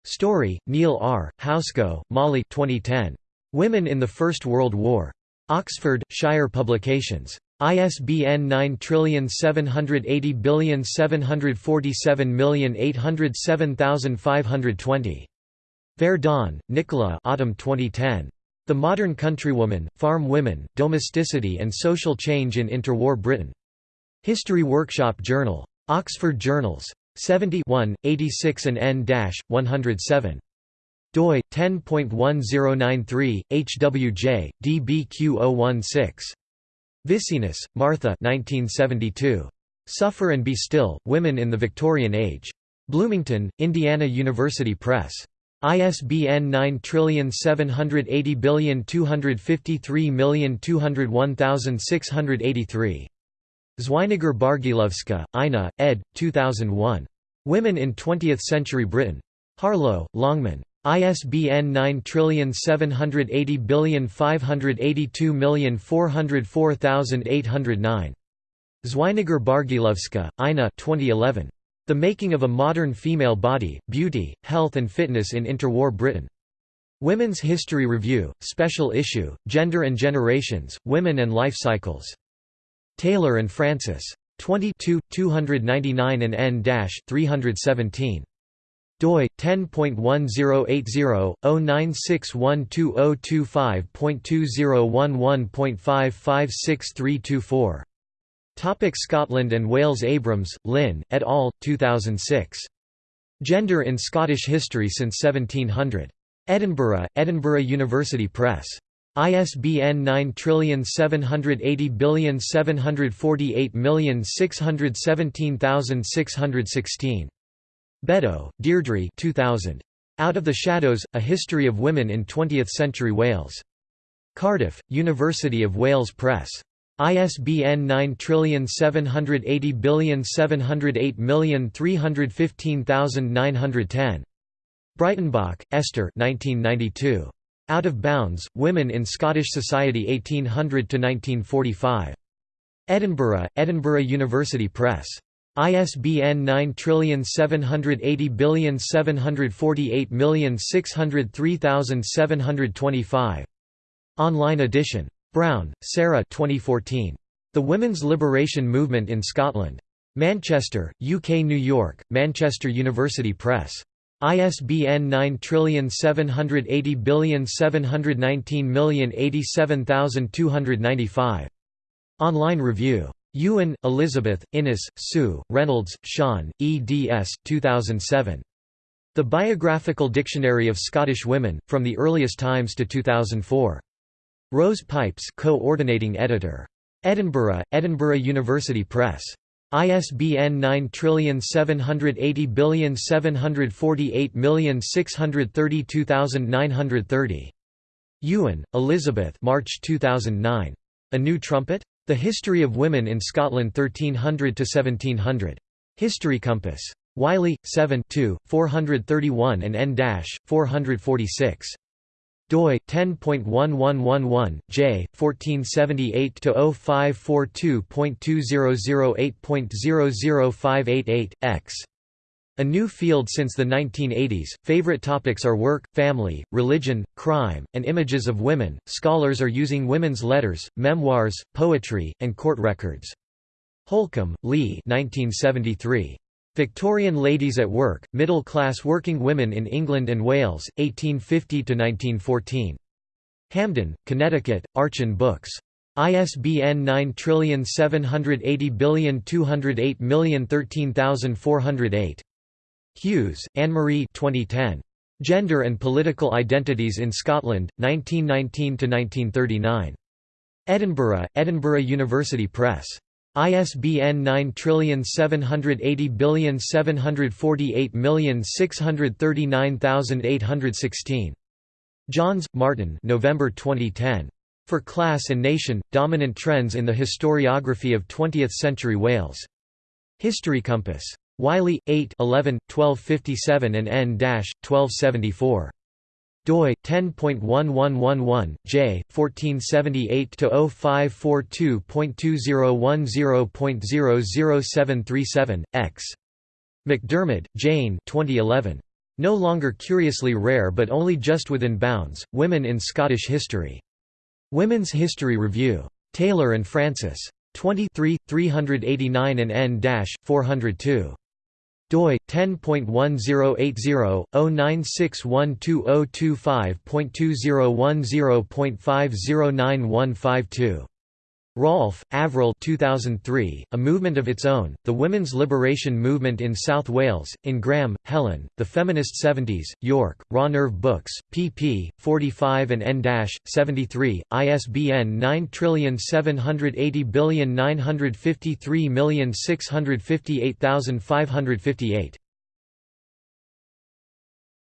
Storey, Neil R., Housego, Molly 2010. Women in the First World War. Oxford, Shire Publications. ISBN 9780747807520. Verdon, Nicola Autumn 2010. The Modern Countrywoman, Farm Women, Domesticity and Social Change in Interwar Britain. History Workshop Journal. Oxford Journals. 70 86 and n-107 doi 10.1093 hwj dbq016 Vicinus, Martha 1972 Suffer and Be Still Women in the Victorian Age Bloomington Indiana University Press ISBN 9780253201683 Zweiniger Bargielowska, Ina, ed. 2001. Women in Twentieth Century Britain. Harlow, Longman. ISBN 9780582404809. Zweiniger Bargielowska, Ina 2011. The Making of a Modern Female Body, Beauty, Health and Fitness in Interwar Britain. Women's History Review, Special Issue, Gender and Generations, Women and Life Cycles. Taylor and Francis. 22, 299 and n-317 doi 10.1080/096120225.2011.556324 Topic Scotland and Wales Abrams, Lynn, et al., 2006. Gender in Scottish History since 1700. Edinburgh, Edinburgh University Press. ISBN 9780748617616. Beddoe, Deirdre 2000. Out of the Shadows, A History of Women in Twentieth-Century Wales. Cardiff, University of Wales Press. ISBN 9780708315910. Breitenbach, Esther 1992. Out of Bounds, Women in Scottish Society 1800–1945. Edinburgh, Edinburgh University Press. ISBN 9780748603725. Online edition. Brown, Sarah 2014. The Women's Liberation Movement in Scotland. Manchester, UK New York, Manchester University Press. ISBN 9780719087295. Online review. Ewan, Elizabeth, Innes, Sue, Reynolds, Siân, eds. 2007. The Biographical Dictionary of Scottish Women, From the Earliest Times to 2004. Rose Pipes co-ordinating editor. Edinburgh, Edinburgh University Press. ISBN 9780748632930. Ewan, Elizabeth March 2009. A New Trumpet? The History of Women in Scotland 1300–1700. History Compass. Wiley, 7 2, 431 and n-446 doi 10.1111 j 1478 to 0542.2008.00588 x a new field since the 1980s. Favorite topics are work, family, religion, crime, and images of women. Scholars are using women's letters, memoirs, poetry, and court records. Holcombe, Lee 1973. Victorian Ladies at Work, Middle-Class Working Women in England and Wales, 1850–1914. Hamden, Connecticut, Archon Books. ISBN 9780208013408. Hughes, Anne-Marie 2010. Gender and Political Identities in Scotland, 1919–1939. Edinburgh, Edinburgh University Press. ISBN 9780748639816. Johnes, Martin November 2010. For Class and Nation, Dominant Trends in the Historiography of Twentieth-Century Wales. History Compass. Wiley, 8 11, 1257 and n-1274 doi 10.1111 j 1478 to 0542.2010.00737 x. McDermid, Jane 2011 No longer curiously rare but only just within bounds Women in Scottish History. Women's History Review. Taylor and Francis. 23 389 and n-402 doi 10.1080/096120225.2010.509152. Rolfe, Avril 2003, A Movement of Its Own, The Women's Liberation Movement in South Wales, in Graham, Helen, The Feminist Seventies, York, Raw Nerve Books, pp. 45 and n-73, ISBN 9780953658558.